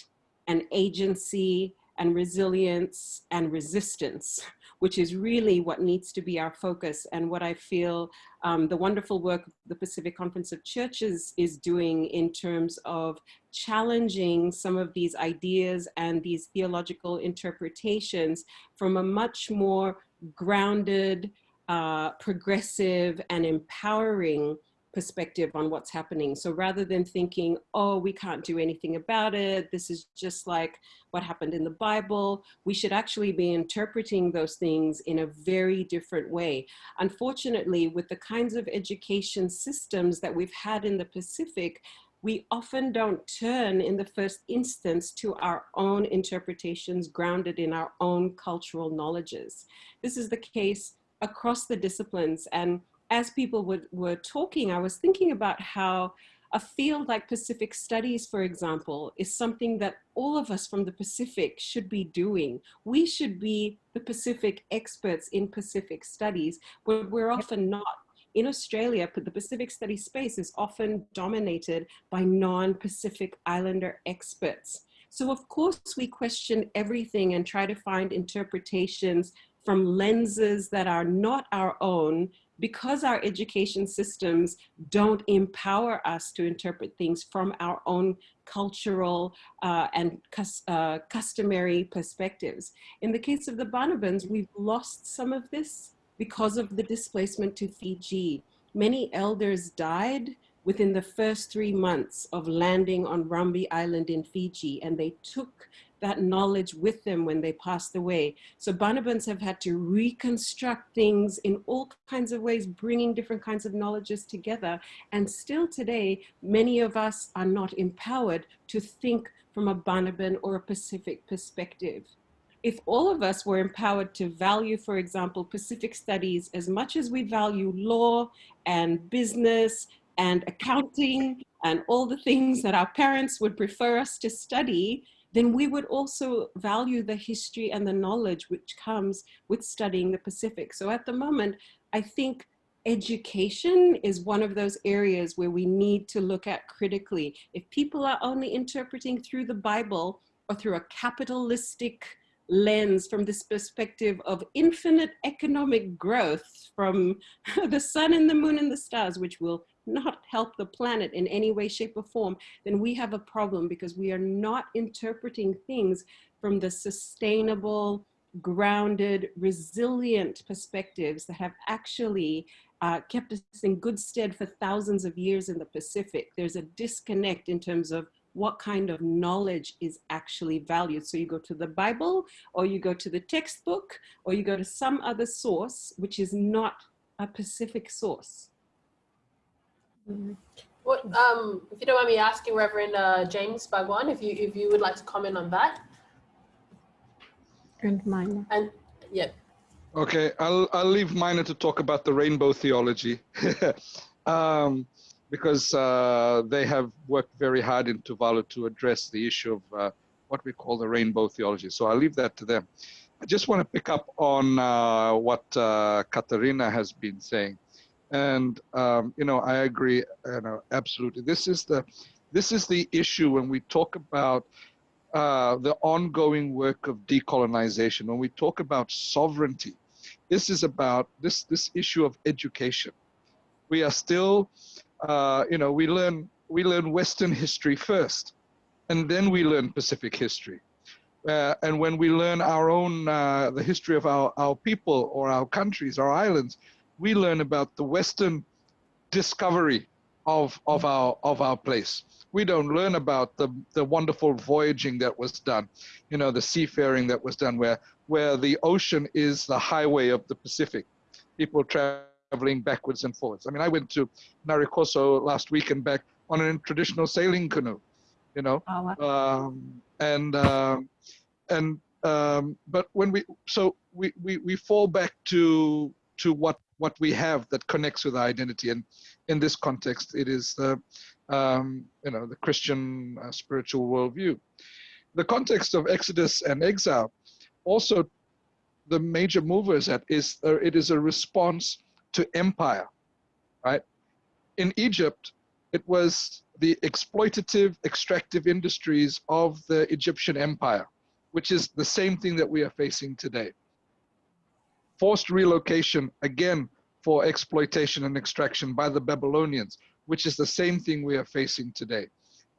[SPEAKER 5] and agency and resilience and resistance, which is really what needs to be our focus. And what I feel um, the wonderful work the Pacific Conference of Churches is doing in terms of challenging some of these ideas and these theological interpretations from a much more grounded, uh, progressive and empowering perspective on what's happening. So rather than thinking, oh, we can't do anything about it, this is just like what happened in the Bible, we should actually be interpreting those things in a very different way. Unfortunately, with the kinds of education systems that we've had in the Pacific, we often don't turn in the first instance to our own interpretations grounded in our own cultural knowledges. This is the case across the disciplines and as people were, were talking, I was thinking about how a field like Pacific Studies, for example, is something that all of us from the Pacific should be doing. We should be the Pacific experts in Pacific Studies, but we're often not. In Australia, the Pacific Studies space is often dominated by non-Pacific Islander experts. So of course we question everything and try to find interpretations from lenses that are not our own because our education systems don't empower us to interpret things from our own cultural uh, and uh, customary perspectives. In the case of the Banabans, we've lost some of this because of the displacement to Fiji. Many elders died within the first three months of landing on Rambi Island in Fiji, and they took that knowledge with them when they passed away. So Banabans have had to reconstruct things in all kinds of ways, bringing different kinds of knowledges together. And still today, many of us are not empowered to think from a Banaban or a Pacific perspective. If all of us were empowered to value, for example, Pacific studies as much as we value law and business and accounting and all the things that our parents would prefer us to study, then we would also value the history and the knowledge which comes with studying the Pacific. So at the moment, I think education is one of those areas where we need to look at critically. If people are only interpreting through the Bible or through a capitalistic lens from this perspective of infinite economic growth from the sun and the moon and the stars, which will not help the planet in any way, shape or form, then we have a problem because we are not interpreting things from the sustainable, grounded, resilient perspectives that have actually uh, kept us in good stead for thousands of years in the Pacific. There's a disconnect in terms of what kind of knowledge is actually valued. So you go to the Bible or you go to the textbook or you go to some other source, which is not a Pacific source.
[SPEAKER 3] What, um, if you don't mind me asking, Reverend uh, James Bhagwan, if you if you would like to comment on that.
[SPEAKER 2] And mine.
[SPEAKER 3] And yeah.
[SPEAKER 6] Okay, I'll I'll leave Maina to talk about the rainbow theology, um, because uh, they have worked very hard in Tuvalu to address the issue of uh, what we call the rainbow theology. So I'll leave that to them. I just want to pick up on uh, what uh, Katerina has been saying. And um, you know, I agree. You know, absolutely. This is the this is the issue when we talk about uh, the ongoing work of decolonization. When we talk about sovereignty, this is about this this issue of education. We are still, uh, you know, we learn we learn Western history first, and then we learn Pacific history. Uh, and when we learn our own, uh, the history of our, our people or our countries, our islands, we learn about the Western discovery of, of, our, of our place. We don't learn about the, the wonderful voyaging that was done, you know, the seafaring that was done where, where the ocean is the highway of the Pacific. People traveling backwards and forwards. I mean, I went to Narikoso last week and back on a traditional sailing canoe, you know,
[SPEAKER 2] Oh,
[SPEAKER 6] um, and um, and um, but when we so we, we we fall back to to what what we have that connects with our identity. And in this context it is the um, you know the christian uh, spiritual worldview. The context of exodus and exile also the major mover at is uh, it is a response to empire right? In egypt it was the exploitative extractive industries of the egyptian empire which is the same thing that we are facing today forced relocation again for exploitation and extraction by the Babylonians, which is the same thing we are facing today.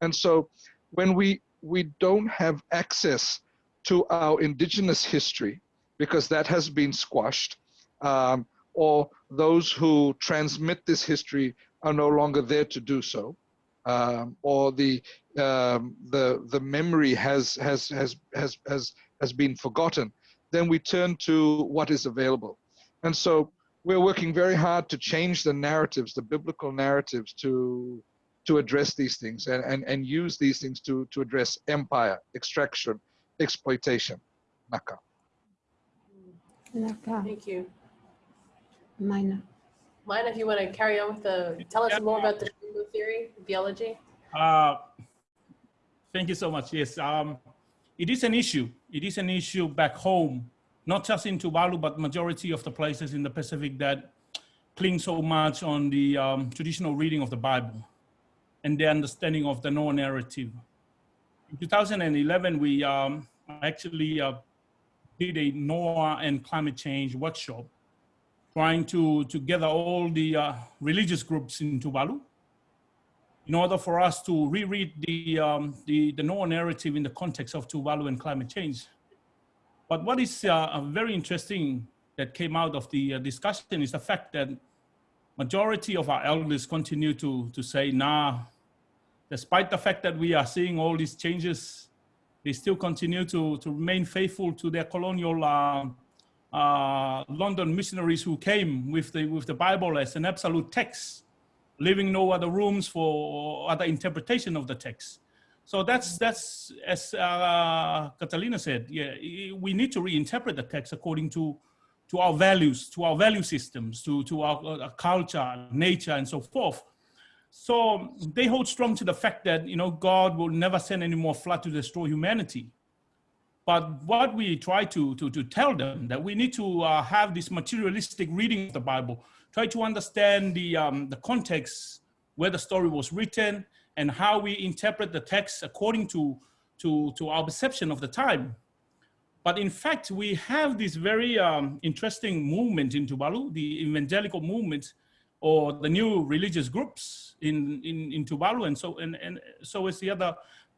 [SPEAKER 6] And so when we, we don't have access to our indigenous history, because that has been squashed, um, or those who transmit this history are no longer there to do so, um, or the, um, the, the memory has, has, has, has, has, has been forgotten, then we turn to what is available. And so we're working very hard to change the narratives, the biblical narratives to, to address these things and, and, and use these things to, to address empire, extraction, exploitation. Naka.
[SPEAKER 2] Naka,
[SPEAKER 3] Thank you.
[SPEAKER 2] Maina.
[SPEAKER 3] Mine, if you want to carry on with the, tell us more about the rainbow theory, theology.
[SPEAKER 4] Uh, thank you so much. Yes, um, it is an issue. It is an issue back home, not just in Tuvalu, but majority of the places in the Pacific that cling so much on the um, traditional reading of the Bible and the understanding of the Noah narrative. In 2011, we um, actually uh, did a Noah and climate change workshop, trying to, to gather all the uh, religious groups in Tuvalu in order for us to reread the, um, the, the Noah narrative in the context of Tuvalu and climate change. But what is uh, very interesting that came out of the uh, discussion is the fact that majority of our elders continue to, to say, nah, despite the fact that we are seeing all these changes, they still continue to, to remain faithful to their colonial uh, uh, London missionaries who came with the, with the Bible as an absolute text, leaving no other rooms for other interpretation of the text. So that's, that's as uh, Katerina said, yeah, we need to reinterpret the text according to, to our values, to our value systems, to, to our, our culture, nature, and so forth. So they hold strong to the fact that, you know, God will never send any more flood to destroy humanity. But what we try to, to, to tell them that we need to uh, have this materialistic reading of the Bible, try to understand the, um, the context where the story was written and how we interpret the text according to, to, to our perception of the time. But in fact, we have this very um, interesting movement in Tuvalu, the evangelical movement, or the new religious groups in, in, in Tuvalu, and so, and, and so is the other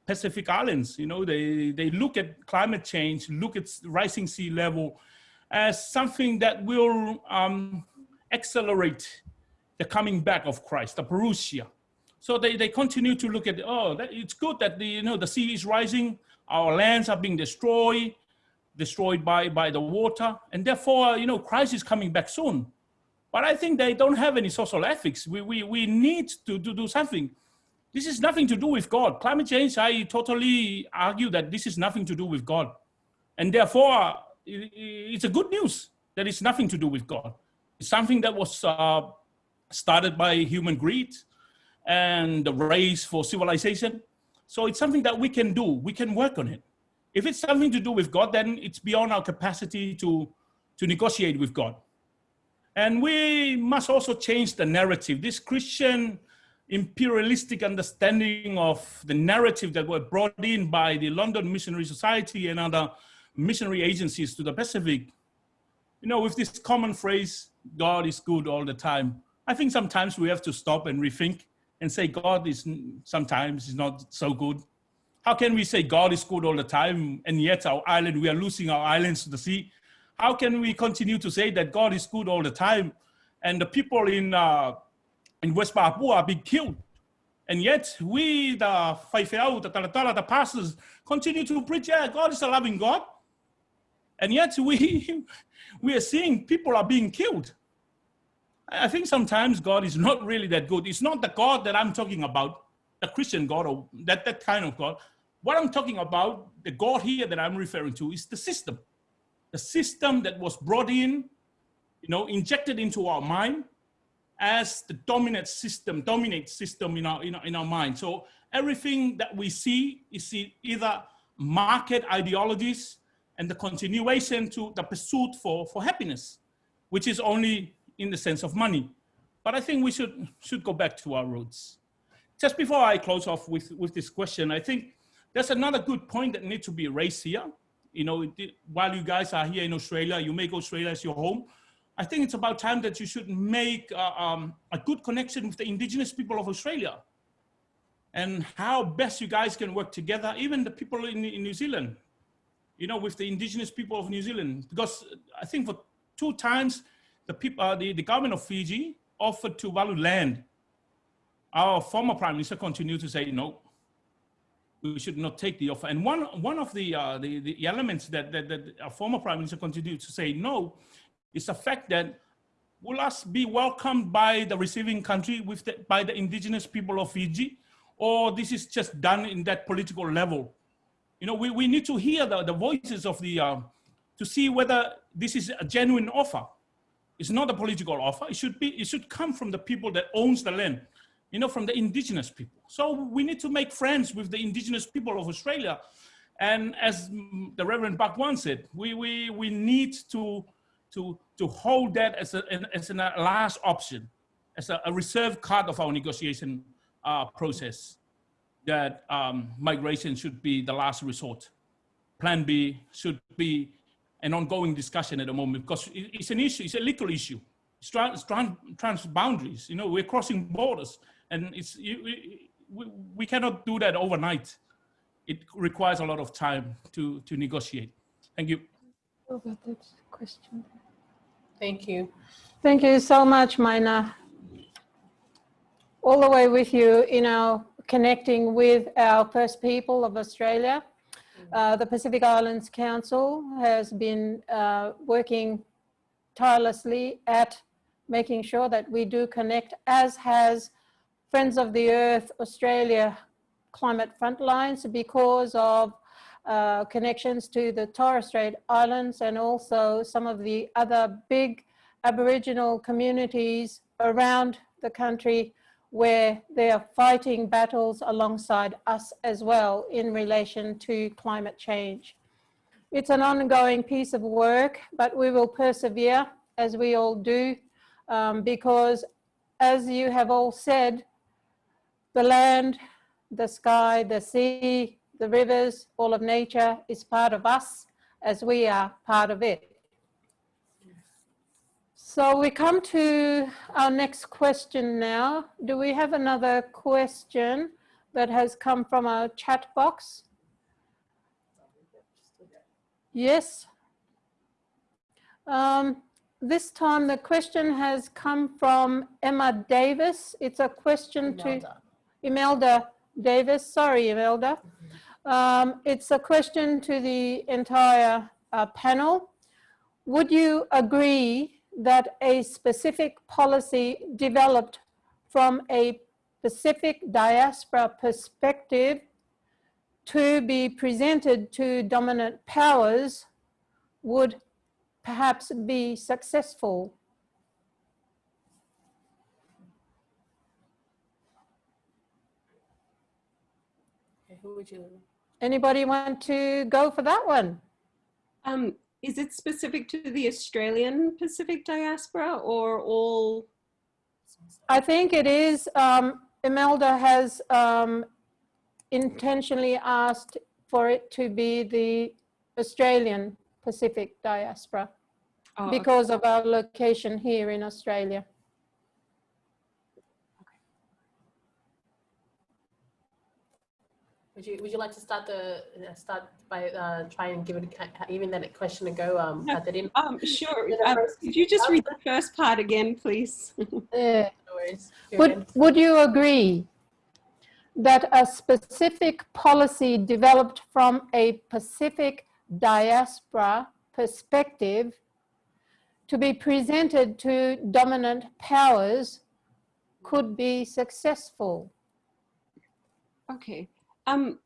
[SPEAKER 4] Pacific Islands. You know, they, they look at climate change, look at rising sea level as something that will um, accelerate the coming back of Christ, the parousia. So they, they continue to look at, oh, that, it's good that the, you know, the sea is rising, our lands are being destroyed, destroyed by, by the water, and therefore, you know, Christ is coming back soon. But I think they don't have any social ethics. We, we, we need to, to do something. This is nothing to do with God. Climate change, I totally argue that this is nothing to do with God. And therefore, it's a good news that it's nothing to do with God. Something that was uh, started by human greed and the race for civilization. So it's something that we can do. We can work on it. If it's something to do with God, then it's beyond our capacity to, to negotiate with God. And we must also change the narrative. This Christian imperialistic understanding of the narrative that were brought in by the London Missionary Society and other missionary agencies to the Pacific. You know, with this common phrase, God is good all the time. I think sometimes we have to stop and rethink and say God is sometimes is not so good. How can we say God is good all the time and yet our island, we are losing our islands to the sea? How can we continue to say that God is good all the time and the people in, uh, in West Papua are being killed? And yet we, the Faifeau, the Talatala, the pastors, continue to preach, yeah, God is a loving God. And yet we, we are seeing people are being killed. I think sometimes God is not really that good. It's not the God that I'm talking about, the Christian God or that, that kind of God. What I'm talking about, the God here that I'm referring to is the system. The system that was brought in, you know, injected into our mind as the dominant system, dominate system in our, in our, in our mind. So everything that we see is either market ideologies and the continuation to the pursuit for, for happiness, which is only in the sense of money. But I think we should, should go back to our roots. Just before I close off with, with this question, I think there's another good point that needs to be raised here. You know, while you guys are here in Australia, you make Australia as your home. I think it's about time that you should make uh, um, a good connection with the indigenous people of Australia and how best you guys can work together, even the people in, in New Zealand, you know, with the indigenous people of New Zealand, because I think for two times the people, uh, the, the government of Fiji offered to value land. Our former prime minister continued to say, no, we should not take the offer. And one, one of the, uh, the, the elements that, that, that our former prime minister continued to say no is the fact that will us be welcomed by the receiving country with the, by the indigenous people of Fiji, or this is just done in that political level? You know, we, we need to hear the, the voices of the, uh, to see whether this is a genuine offer. It's not a political offer. It should be, it should come from the people that owns the land, you know, from the indigenous people. So we need to make friends with the indigenous people of Australia. And as the Reverend Buck Bhagwan said, we, we, we need to, to, to hold that as a, as a last option, as a, a reserve card of our negotiation uh, process, that um, migration should be the last resort. Plan B should be an ongoing discussion at the moment because it's an issue, it's a legal issue. It's trans, trans, trans boundaries, you know, we're crossing borders and it's, we, we cannot do that overnight. It requires a lot of time to, to negotiate. Thank you.
[SPEAKER 2] Over that question.
[SPEAKER 3] Thank you.
[SPEAKER 2] Thank you so much, Maina. All the way with you, you know, connecting with our First People of Australia. Uh, the Pacific Islands Council has been uh, working tirelessly at making sure that we do connect, as has Friends of the Earth Australia Climate Frontlines because of uh, connections to the Torres Strait Islands and also some of the other big Aboriginal communities around the country where they are fighting battles alongside us as well in relation to climate change. It's an ongoing piece of work, but we will persevere as we all do, um, because as you have all said, the land, the sky, the sea, the rivers, all of nature is part of us as we are part of it. So we come to our next question now. Do we have another question that has come from our chat box? Yes. Um, this time the question has come from Emma Davis. It's a question Imelda. to Imelda Davis. Sorry, Imelda. Um, it's a question to the entire uh, panel. Would you agree that a specific policy developed from a Pacific diaspora perspective to be presented to dominant powers would perhaps be successful.
[SPEAKER 3] who would you?
[SPEAKER 2] Anybody want to go for that one?
[SPEAKER 5] Um, is it specific to the Australian Pacific diaspora or all?
[SPEAKER 2] I think it is. Um, Imelda has um, intentionally asked for it to be the Australian Pacific diaspora oh, because okay. of our location here in Australia.
[SPEAKER 3] Would you, would you like to start the, uh, start by uh, trying and give it, a even that question a go, um,
[SPEAKER 5] Yeah.
[SPEAKER 3] Catherine?
[SPEAKER 5] Um, sure.
[SPEAKER 3] The
[SPEAKER 5] Um, could you just read the first part again, please?
[SPEAKER 3] No
[SPEAKER 2] Would,
[SPEAKER 3] good.
[SPEAKER 2] would you agree that a specific policy developed from a Pacific diaspora perspective to be presented to dominant powers could be successful?
[SPEAKER 5] Okay. Um,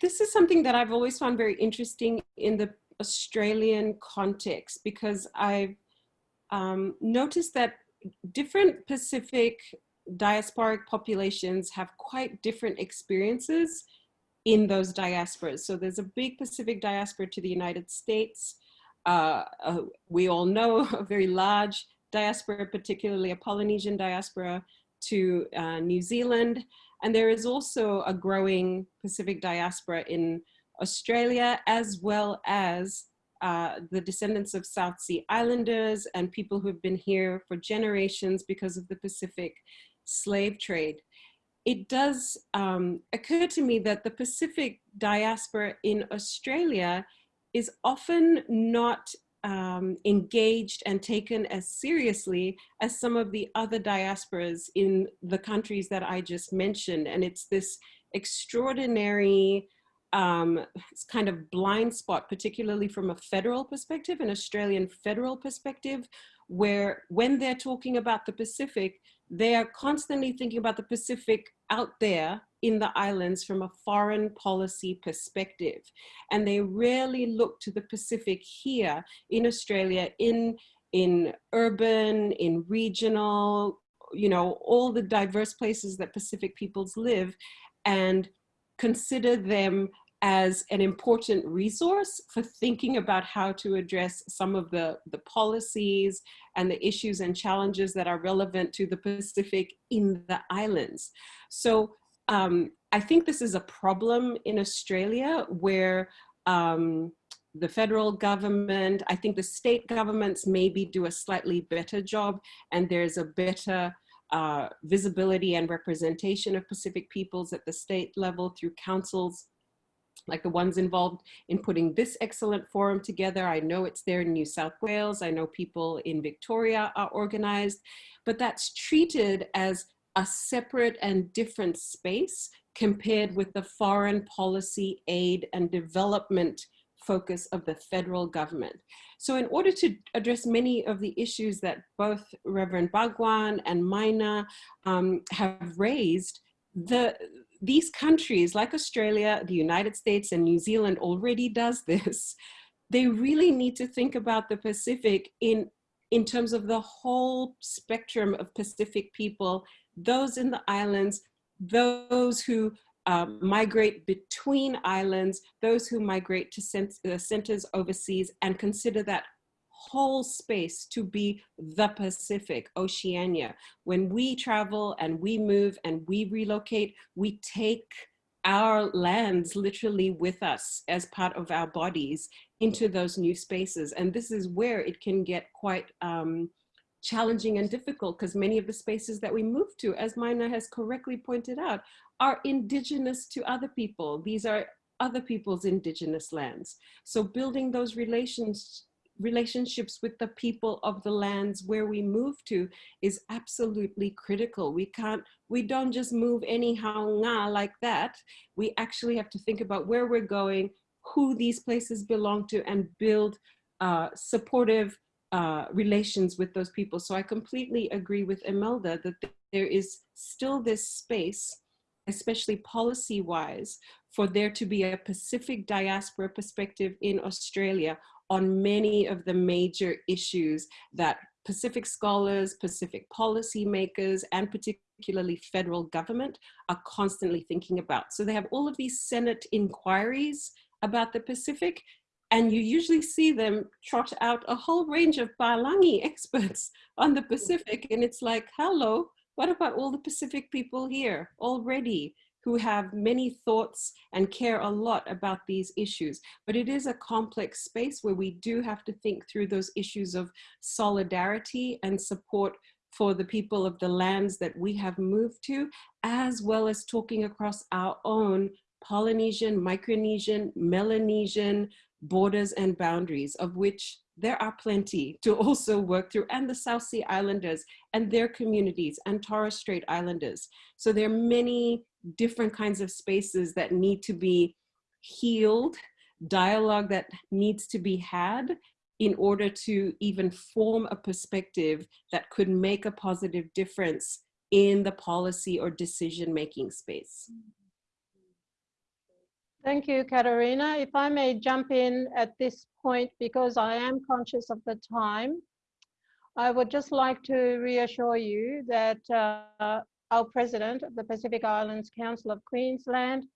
[SPEAKER 5] this is something that I've always found very interesting in the Australian context because I've um, noticed that different Pacific diasporic populations have quite different experiences in those diasporas. So there's a big Pacific diaspora to the United States. Uh, uh, we all know a very large diaspora, particularly a Polynesian diaspora to uh, New Zealand. And there is also a growing Pacific diaspora in Australia, as well as uh, the descendants of South Sea Islanders and people who have been here for generations because of the Pacific slave trade. It does um, occur to me that the Pacific diaspora in Australia is often not um, engaged and taken as seriously as some of the other diasporas in the countries that I just mentioned. And it's this extraordinary um, kind of blind spot, particularly from a federal perspective, an Australian federal perspective, where when they're talking about the Pacific, they are constantly thinking about the Pacific out there in the islands from a foreign policy perspective. And they rarely look to the Pacific here in Australia, in, in urban, in regional, you know, all the diverse places that Pacific peoples live and consider them as an important resource for thinking about how to address some of the, the policies and the issues and challenges that are relevant to the Pacific in the islands. So um, I think this is a problem in Australia where um, the federal government, I think the state governments maybe do a slightly better job and there's a better uh, visibility and representation of Pacific peoples at the state level through councils like the ones involved in putting this excellent forum together. I know it's there in New South Wales. I know people in Victoria are organized, but that's treated as a separate and different space compared with the foreign policy aid and development focus of the federal government. So in order to address many of the issues that both Reverend Bhagwan and Maina um, have raised, the, these countries like Australia, the United States and New Zealand already does this. They really need to think about the Pacific in, in terms of the whole spectrum of Pacific people, those in the islands, those who um, migrate between islands, those who migrate to uh, centers overseas and consider that whole space to be the Pacific, Oceania. When we travel and we move and we relocate, we take our lands literally with us as part of our bodies into those new spaces. And this is where it can get quite um, challenging and difficult because many of the spaces that we move to, as Maina has correctly pointed out, are indigenous to other people. These are other people's indigenous lands. So building those relations relationships with the people of the lands where we move to is absolutely critical. We can't, we don't just move anyhow like that. We actually have to think about where we're going, who these places belong to and build uh, supportive uh, relations with those people. So I completely agree with Imelda that there is still this space, especially policy-wise, for there to be a Pacific diaspora perspective in Australia on many of the major issues that Pacific scholars, Pacific policymakers, and particularly federal government are constantly thinking about. So they have all of these Senate inquiries about the Pacific, and you usually see them trot out a whole range of Palangi experts on the Pacific, and it's like, hello, what about all the Pacific people here already? who have many thoughts and care a lot about these issues. But it is a complex space where we do have to think through those issues of solidarity and support for the people of the lands that we have moved to, as well as talking across our own Polynesian, Micronesian, Melanesian borders and boundaries, of which there are plenty to also work through, and the South Sea Islanders and their communities and Torres Strait Islanders. So there are many different kinds of spaces that need to be healed, dialogue that needs to be had in order to even form a perspective that could make a positive difference in the policy or decision-making space.
[SPEAKER 2] Thank you, Katerina. If I may jump in at this point, because I am conscious of the time, I would just like to reassure you that uh, our president of the Pacific Islands Council of Queensland,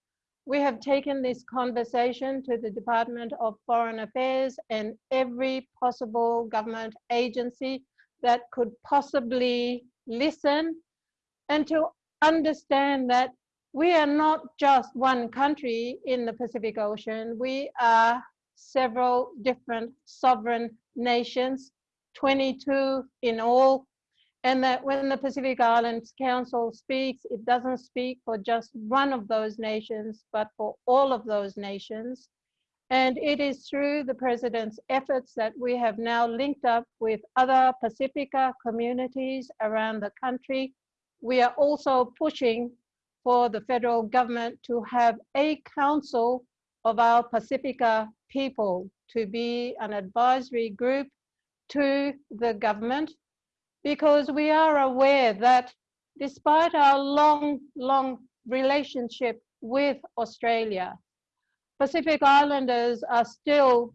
[SPEAKER 2] we have taken this conversation to the Department of Foreign Affairs and every possible government agency that could possibly listen and to understand that we are not just one country in the Pacific Ocean. We are several different sovereign nations, 22 in all, and that when the Pacific Islands Council speaks, it doesn't speak for just one of those nations, but for all of those nations. And it is through the president's efforts that we have now linked up with other Pacifica communities around the country. We are also pushing for the federal government to have a council of our Pacifica people to be an advisory group to the government because we are aware that despite our long, long relationship with Australia, Pacific Islanders are still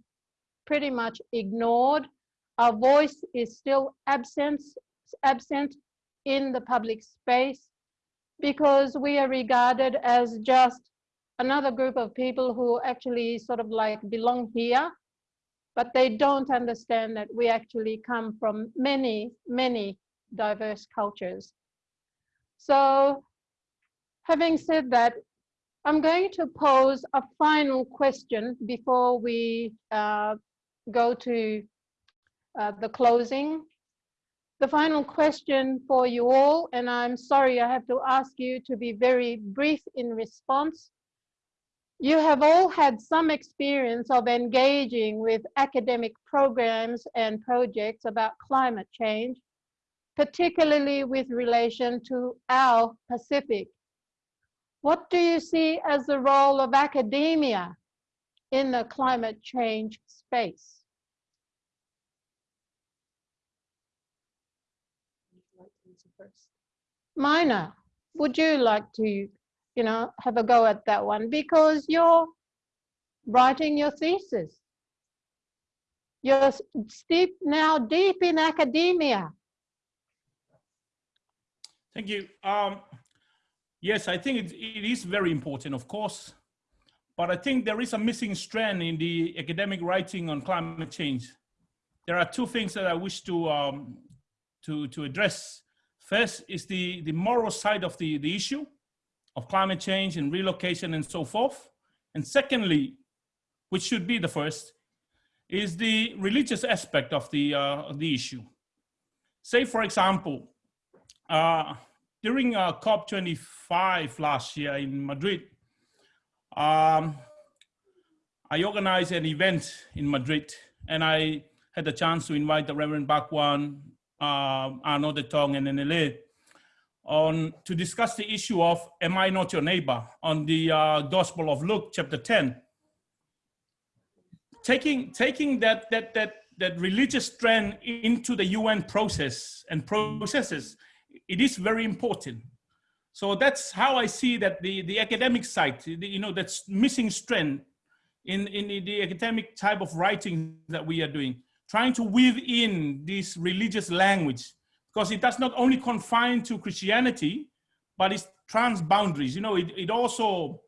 [SPEAKER 2] pretty much ignored. Our voice is still absent, absent in the public space because we are regarded as just another group of people who actually sort of like belong here, but they don't understand that we actually come from many, many diverse cultures. So having said that, I'm going to pose a final question before we uh, go to uh, the closing the final question for you all, and I'm sorry I have to ask you to be very brief in response. You have all had some experience of engaging with academic programs and projects about climate change, particularly with relation to our Pacific. What do you see as the role of academia in the climate change space? Maina, would you like to, you know, have a go at that one? Because you're writing your thesis. You're steep now deep in academia.
[SPEAKER 4] Thank you. Um, yes, I think it, it is very important, of course, but I think there is a missing strand in the academic writing on climate change. There are two things that I wish to um, to to address. First is the, the moral side of the, the issue of climate change and relocation and so forth. And secondly, which should be the first, is the religious aspect of the, uh, of the issue. Say, for example, uh, during uh, COP25 last year in Madrid, um, I organized an event in Madrid and I had the chance to invite the Reverend Bhagwan uh, Anote Tong and NLA on to discuss the issue of am I not your neighbor on the uh, Gospel of Luke chapter 10. Taking, taking that, that, that, that religious trend into the UN process and processes, it is very important. So that's how I see that the, the academic side, you know, that's missing strength in, in the academic type of writing that we are doing trying to weave in this religious language because it does not only confine to Christianity, but it's trans boundaries. You know, it, it also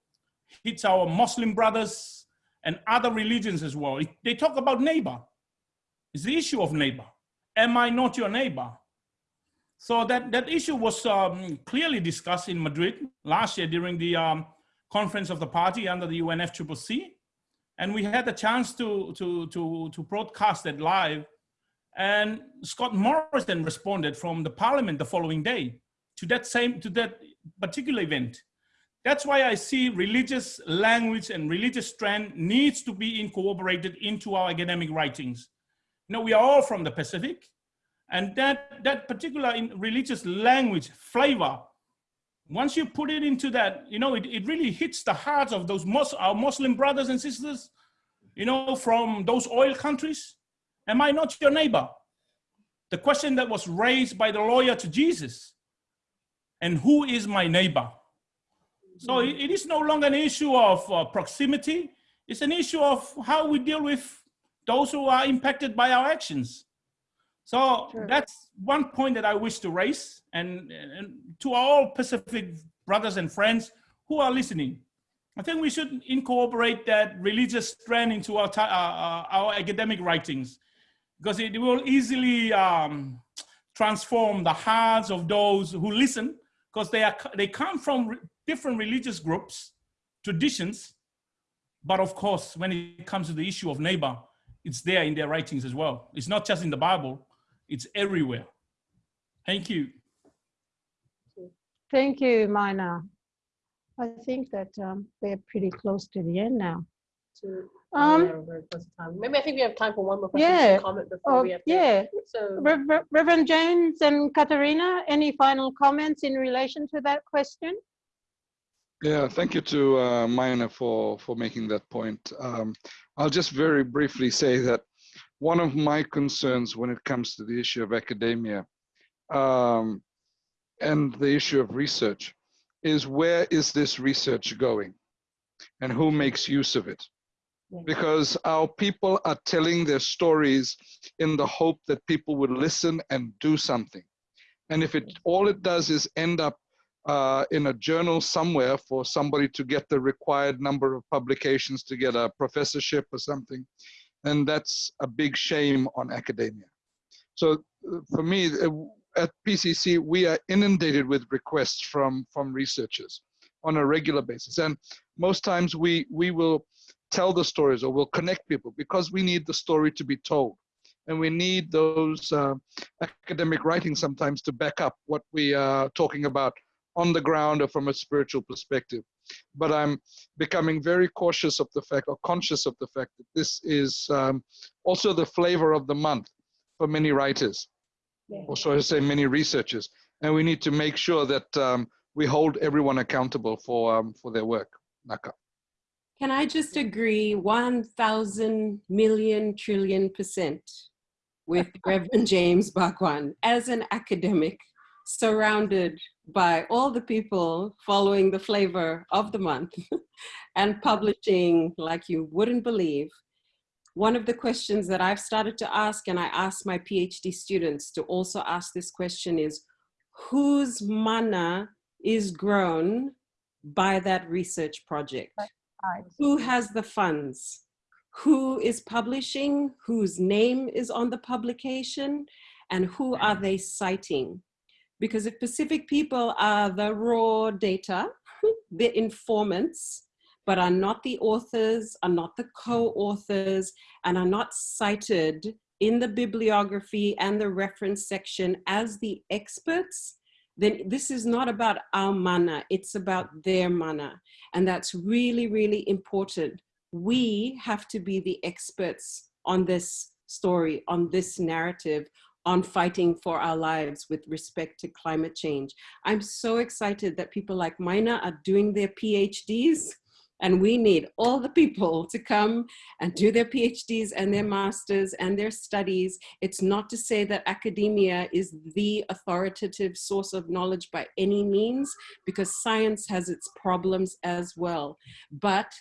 [SPEAKER 4] hits our Muslim brothers and other religions as well. It, they talk about neighbor. It's the issue of neighbor. Am I not your neighbor? So that, that issue was um, clearly discussed in Madrid last year during the um, conference of the party under the UNFCCC. And we had the chance to, to, to, to broadcast it live. And Scott Morrison responded from the parliament the following day to that same, to that particular event That's why I see religious language and religious strand needs to be incorporated into our academic writings. You know, we are all from the Pacific, and that, that particular in religious language flavor, once you put it into that, you know, it, it really hits the hearts of those Mus our Muslim brothers and sisters, you know, from those oil countries. Am I not your neighbor? The question that was raised by the lawyer to Jesus, and who is my neighbor? So it, it is no longer an issue of uh, proximity. It's an issue of how we deal with those who are impacted by our actions. So
[SPEAKER 2] Sure.
[SPEAKER 4] that's one point that I wish to raise and, and to all Pacific brothers and friends who are listening. I think we should incorporate that religious strand into our, uh, uh, our academic writings because it will easily um, transform the hearts of those who listen because they, are, they come from re- different religious groups, traditions, but of course, when it comes to the issue of neighbor, it's there in their writings as well. It's not just in the Bible, it's everywhere. Thank you.
[SPEAKER 2] Thank you, Maina. I think that um, we're pretty close to the end now. Um,
[SPEAKER 3] oh, yeah, we're very close to time. Maybe I think we have time for one more question.
[SPEAKER 2] Yeah.
[SPEAKER 3] Comment before
[SPEAKER 2] Oh,
[SPEAKER 3] we have to.
[SPEAKER 2] yeah,
[SPEAKER 3] So
[SPEAKER 2] Rev- Rev- Reverend James and Katerina, any final comments in relation to that question?
[SPEAKER 6] Yeah, thank you to uh, Maina for, for making that point. Um, I'll just very briefly say that one of my concerns when it comes to the issue of academia um, and the issue of research is where is this research going and who makes use of it? Because our people are telling their stories in the hope that people would listen and do something. And if it all it does is end up uh, in a journal somewhere for somebody to get the required number of publications to get a professorship or something, and that's a big shame on academia. So uh, for me, uh, at PCC, we are inundated with requests from, from researchers on a regular basis. And most times we, we will tell the stories or we'll connect people because we need the story to be told. And we need those uh, academic writings sometimes to back up what we are talking about on the ground or from a spiritual perspective. But I'm becoming very cautious of the fact or conscious of the fact that this is um, also the flavor of the month for many writers,
[SPEAKER 2] Yeah.
[SPEAKER 6] or so to say, many researchers. And we need to make sure that um, we hold everyone accountable for, um, for their work. Naka.
[SPEAKER 5] Can I just agree 1,000 million trillion percent with Reverend James Bhagwan as an academic surrounded by all the people following the flavor of the month and publishing like you wouldn't believe. One of the questions that I've started to ask, and I ask my PhD students to also ask this question is, whose mana is grown by that research project? who has the funds, who is publishing, whose name is on the publication, and who are they citing? Because if Pacific people are the raw data, the informants, but are not the authors, are not the co-authors, and are not cited in the bibliography and the reference section as the experts, then this is not about our mana, it's about their mana. And that's really, really important. We have to be the experts on this story, on this narrative, on fighting for our lives with respect to climate change. I'm so excited that people like Maina are doing their PhDs and we need all the people to come and do their PhDs and their masters and their studies. It's not to say that academia is the authoritative source of knowledge by any means, because science has its problems as well. But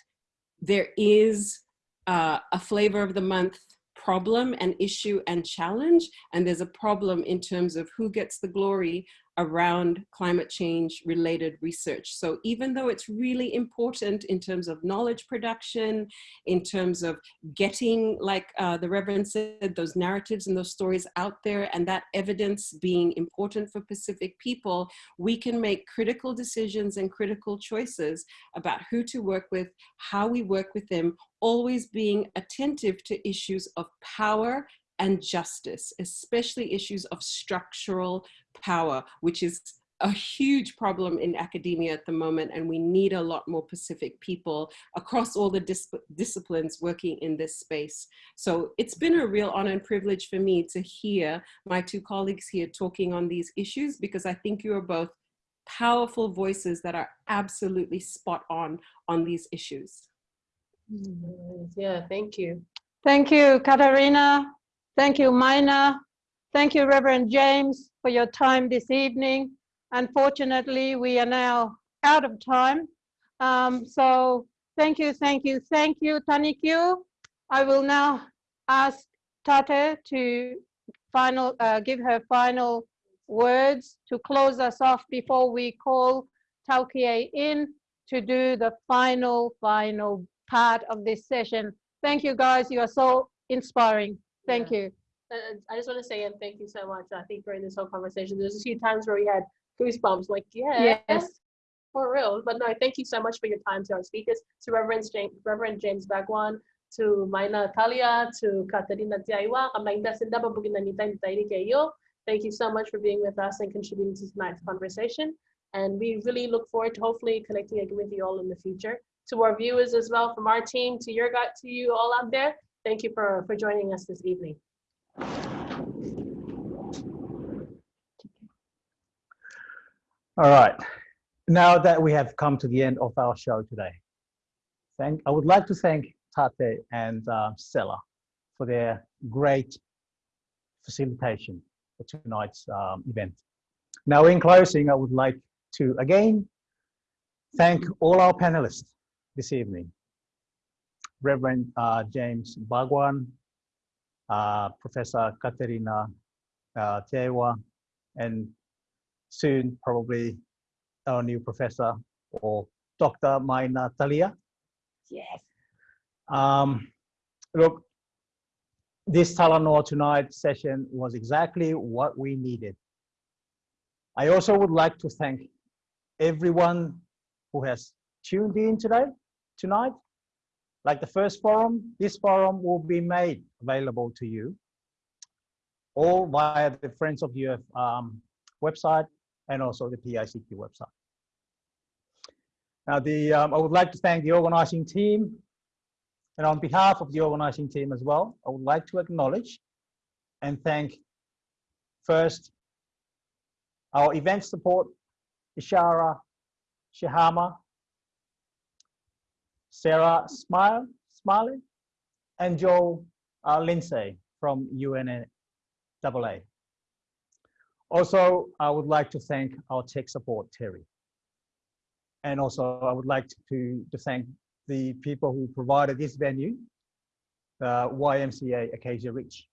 [SPEAKER 5] there is uh, a flavor of the month problem and issue and challenge. And there's a problem in terms of who gets the glory around climate change related research. So even though it's really important in terms of knowledge production, in terms of getting, like uh, the Reverend said, those narratives and those stories out there and that evidence being important for Pacific people, we can make critical decisions and critical choices about who to work with, how we work with them, always being attentive to issues of power and justice, especially issues of structural power, which is a huge problem in academia at the moment, and we need a lot more Pacific people across all the dis disciplines working in this space. So it's been a real honor and privilege for me to hear my two colleagues here talking on these issues because I think you are both powerful voices that are absolutely spot on on these issues.
[SPEAKER 3] Mm, yeah, thank you.
[SPEAKER 2] Thank you, Katerina. Thank you, Maina. Thank you, Reverend James, for your time this evening. Unfortunately, we are now out of time. Um, so thank you, thank you, thank you, Tanikyu. I will now ask Tate to final, uh, give her final words to close us off before we call Taukie in to do the final, final part of this session. Thank you, guys. You are so inspiring. Thank you.
[SPEAKER 3] And I just want to say again, thank you so much. I think during this whole conversation, there's a few times where we had goosebumps, like, yeah,
[SPEAKER 2] Yes.
[SPEAKER 3] for real. But no, thank you so much for your time to our speakers, to Reverend James, Reverend James Bhagwan, to Maina Talia, to Katerina Teaiwa, kamainda sinda babugin na nita nita kayo. Thank you so much for being with us and contributing to tonight's conversation. And we really look forward to hopefully connecting again with you all in the future. To our viewers as well, from our team, to your to you all out there, thank you for, for joining us this evening.
[SPEAKER 1] All right. Now that we have come to the end of our show today, thank, I would like to thank Tate and uh, Stella for their great facilitation for tonight's um, event. Now, in closing, I would like to again thank all our panelists this evening. Reverend uh, James Bhagwan, Professor Katerina uh, Teaiwa, and soon probably our new professor or Dr. Maina Talia.
[SPEAKER 2] Yes.
[SPEAKER 1] Um, look, this Talanoa Tonight session was exactly what we needed. I also would like to thank everyone who has tuned in today, tonight. Like the first forum, this forum will be made available to you all via the Friends of UF um, website and also the PICQ website. Now, the, um, I would like to thank the organizing team and on behalf of the organizing team as well, I would like to acknowledge and thank first our event support, Ishara Shahama, Sarah Smile, Smiley, and Joe uh, Lindsay from UNAA. Also, I would like to thank our tech support, Terry. And also, I would like to, to thank the people who provided this venue, the YMCA Acacia Ridge.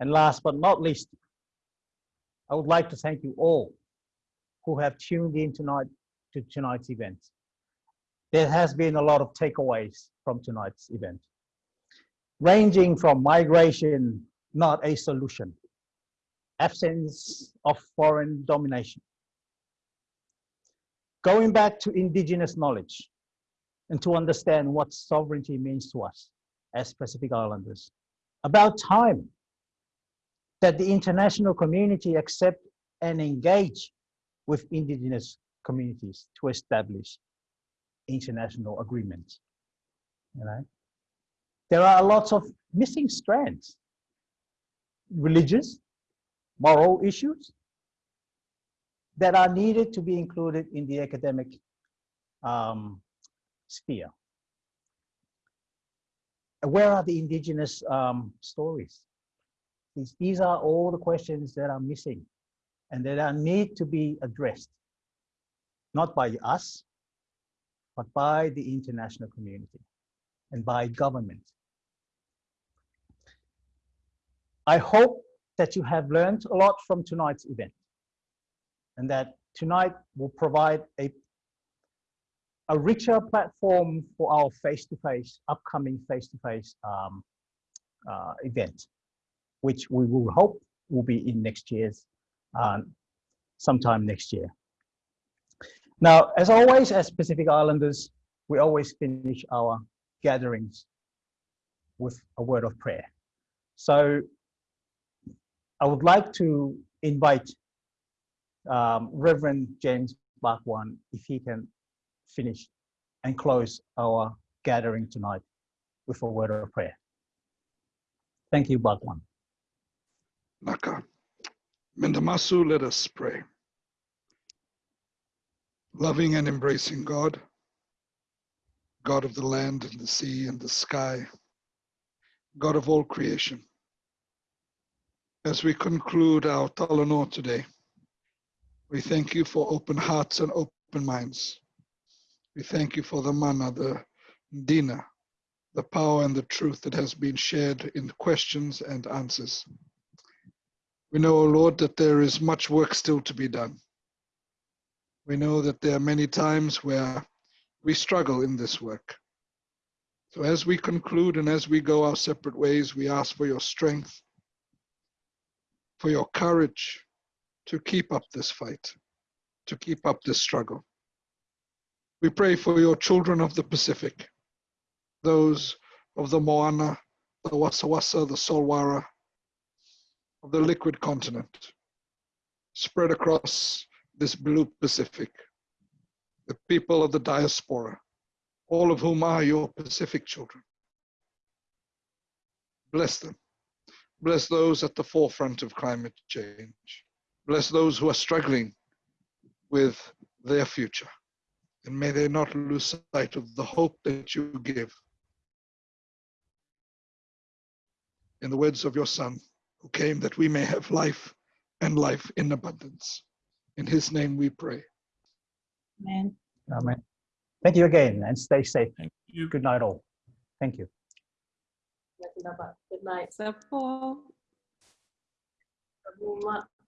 [SPEAKER 1] And last but not least, I would like to thank you all who have tuned in tonight to tonight's event. There has been a lot of takeaways from tonight's event, ranging from migration, not a solution, absence of foreign domination, going back to indigenous knowledge, and to understand what sovereignty means to us as Pacific Islanders. About time that the international community accept and engage with indigenous communities to establish international agreements. You know, there are lots of missing strands, religious, moral issues that are needed to be included in the academic um, sphere. Where are the indigenous um, stories? These, these are all the questions that are missing and that are need to be addressed, not by us, but by the international community and by government. I hope that you have learned a lot from tonight's event and that tonight will provide a a richer platform for our face-to-face, upcoming face-to-face um, uh, event, which we will hope will be in next year's, um, sometime next year. Now, as always, as Pacific Islanders, we always finish our gatherings with a word of prayer. So I would like to invite um, Reverend James Bhagwan if he can finish and close our gathering tonight with a word of prayer. Thank you, Bhagwan.
[SPEAKER 6] Naka. Mendamasu, let us pray. Loving and embracing God, God of the land and the sea and the sky, God of all creation. As we conclude our Talanoa today, we thank you for open hearts and open minds. We thank you for the mana, the dina, the power and the truth that has been shared in questions and answers. We know, O Lord, that there is much work still to be done. We know that there are many times where we struggle in this work. So as we conclude and as we go our separate ways, we ask for your strength, for your courage to keep up this fight, to keep up this struggle. We pray for your children of the Pacific, those of the Moana, the Wasawasa, the Solwara, of the liquid continent, spread across this blue Pacific, the people of the diaspora, all of whom are your Pacific children. Bless them. Bless those at the forefront of climate change. Bless those who are struggling with their future. And may they not lose sight of the hope that you give. In the words of your Son, who came that we may have life and life in abundance. In his name we pray.
[SPEAKER 2] Amen.
[SPEAKER 1] Amen. Thank you again and stay safe.
[SPEAKER 4] Thank you.
[SPEAKER 1] Good night, all. Thank you.
[SPEAKER 3] Good night.
[SPEAKER 5] So, Paul.
[SPEAKER 3] Salamat.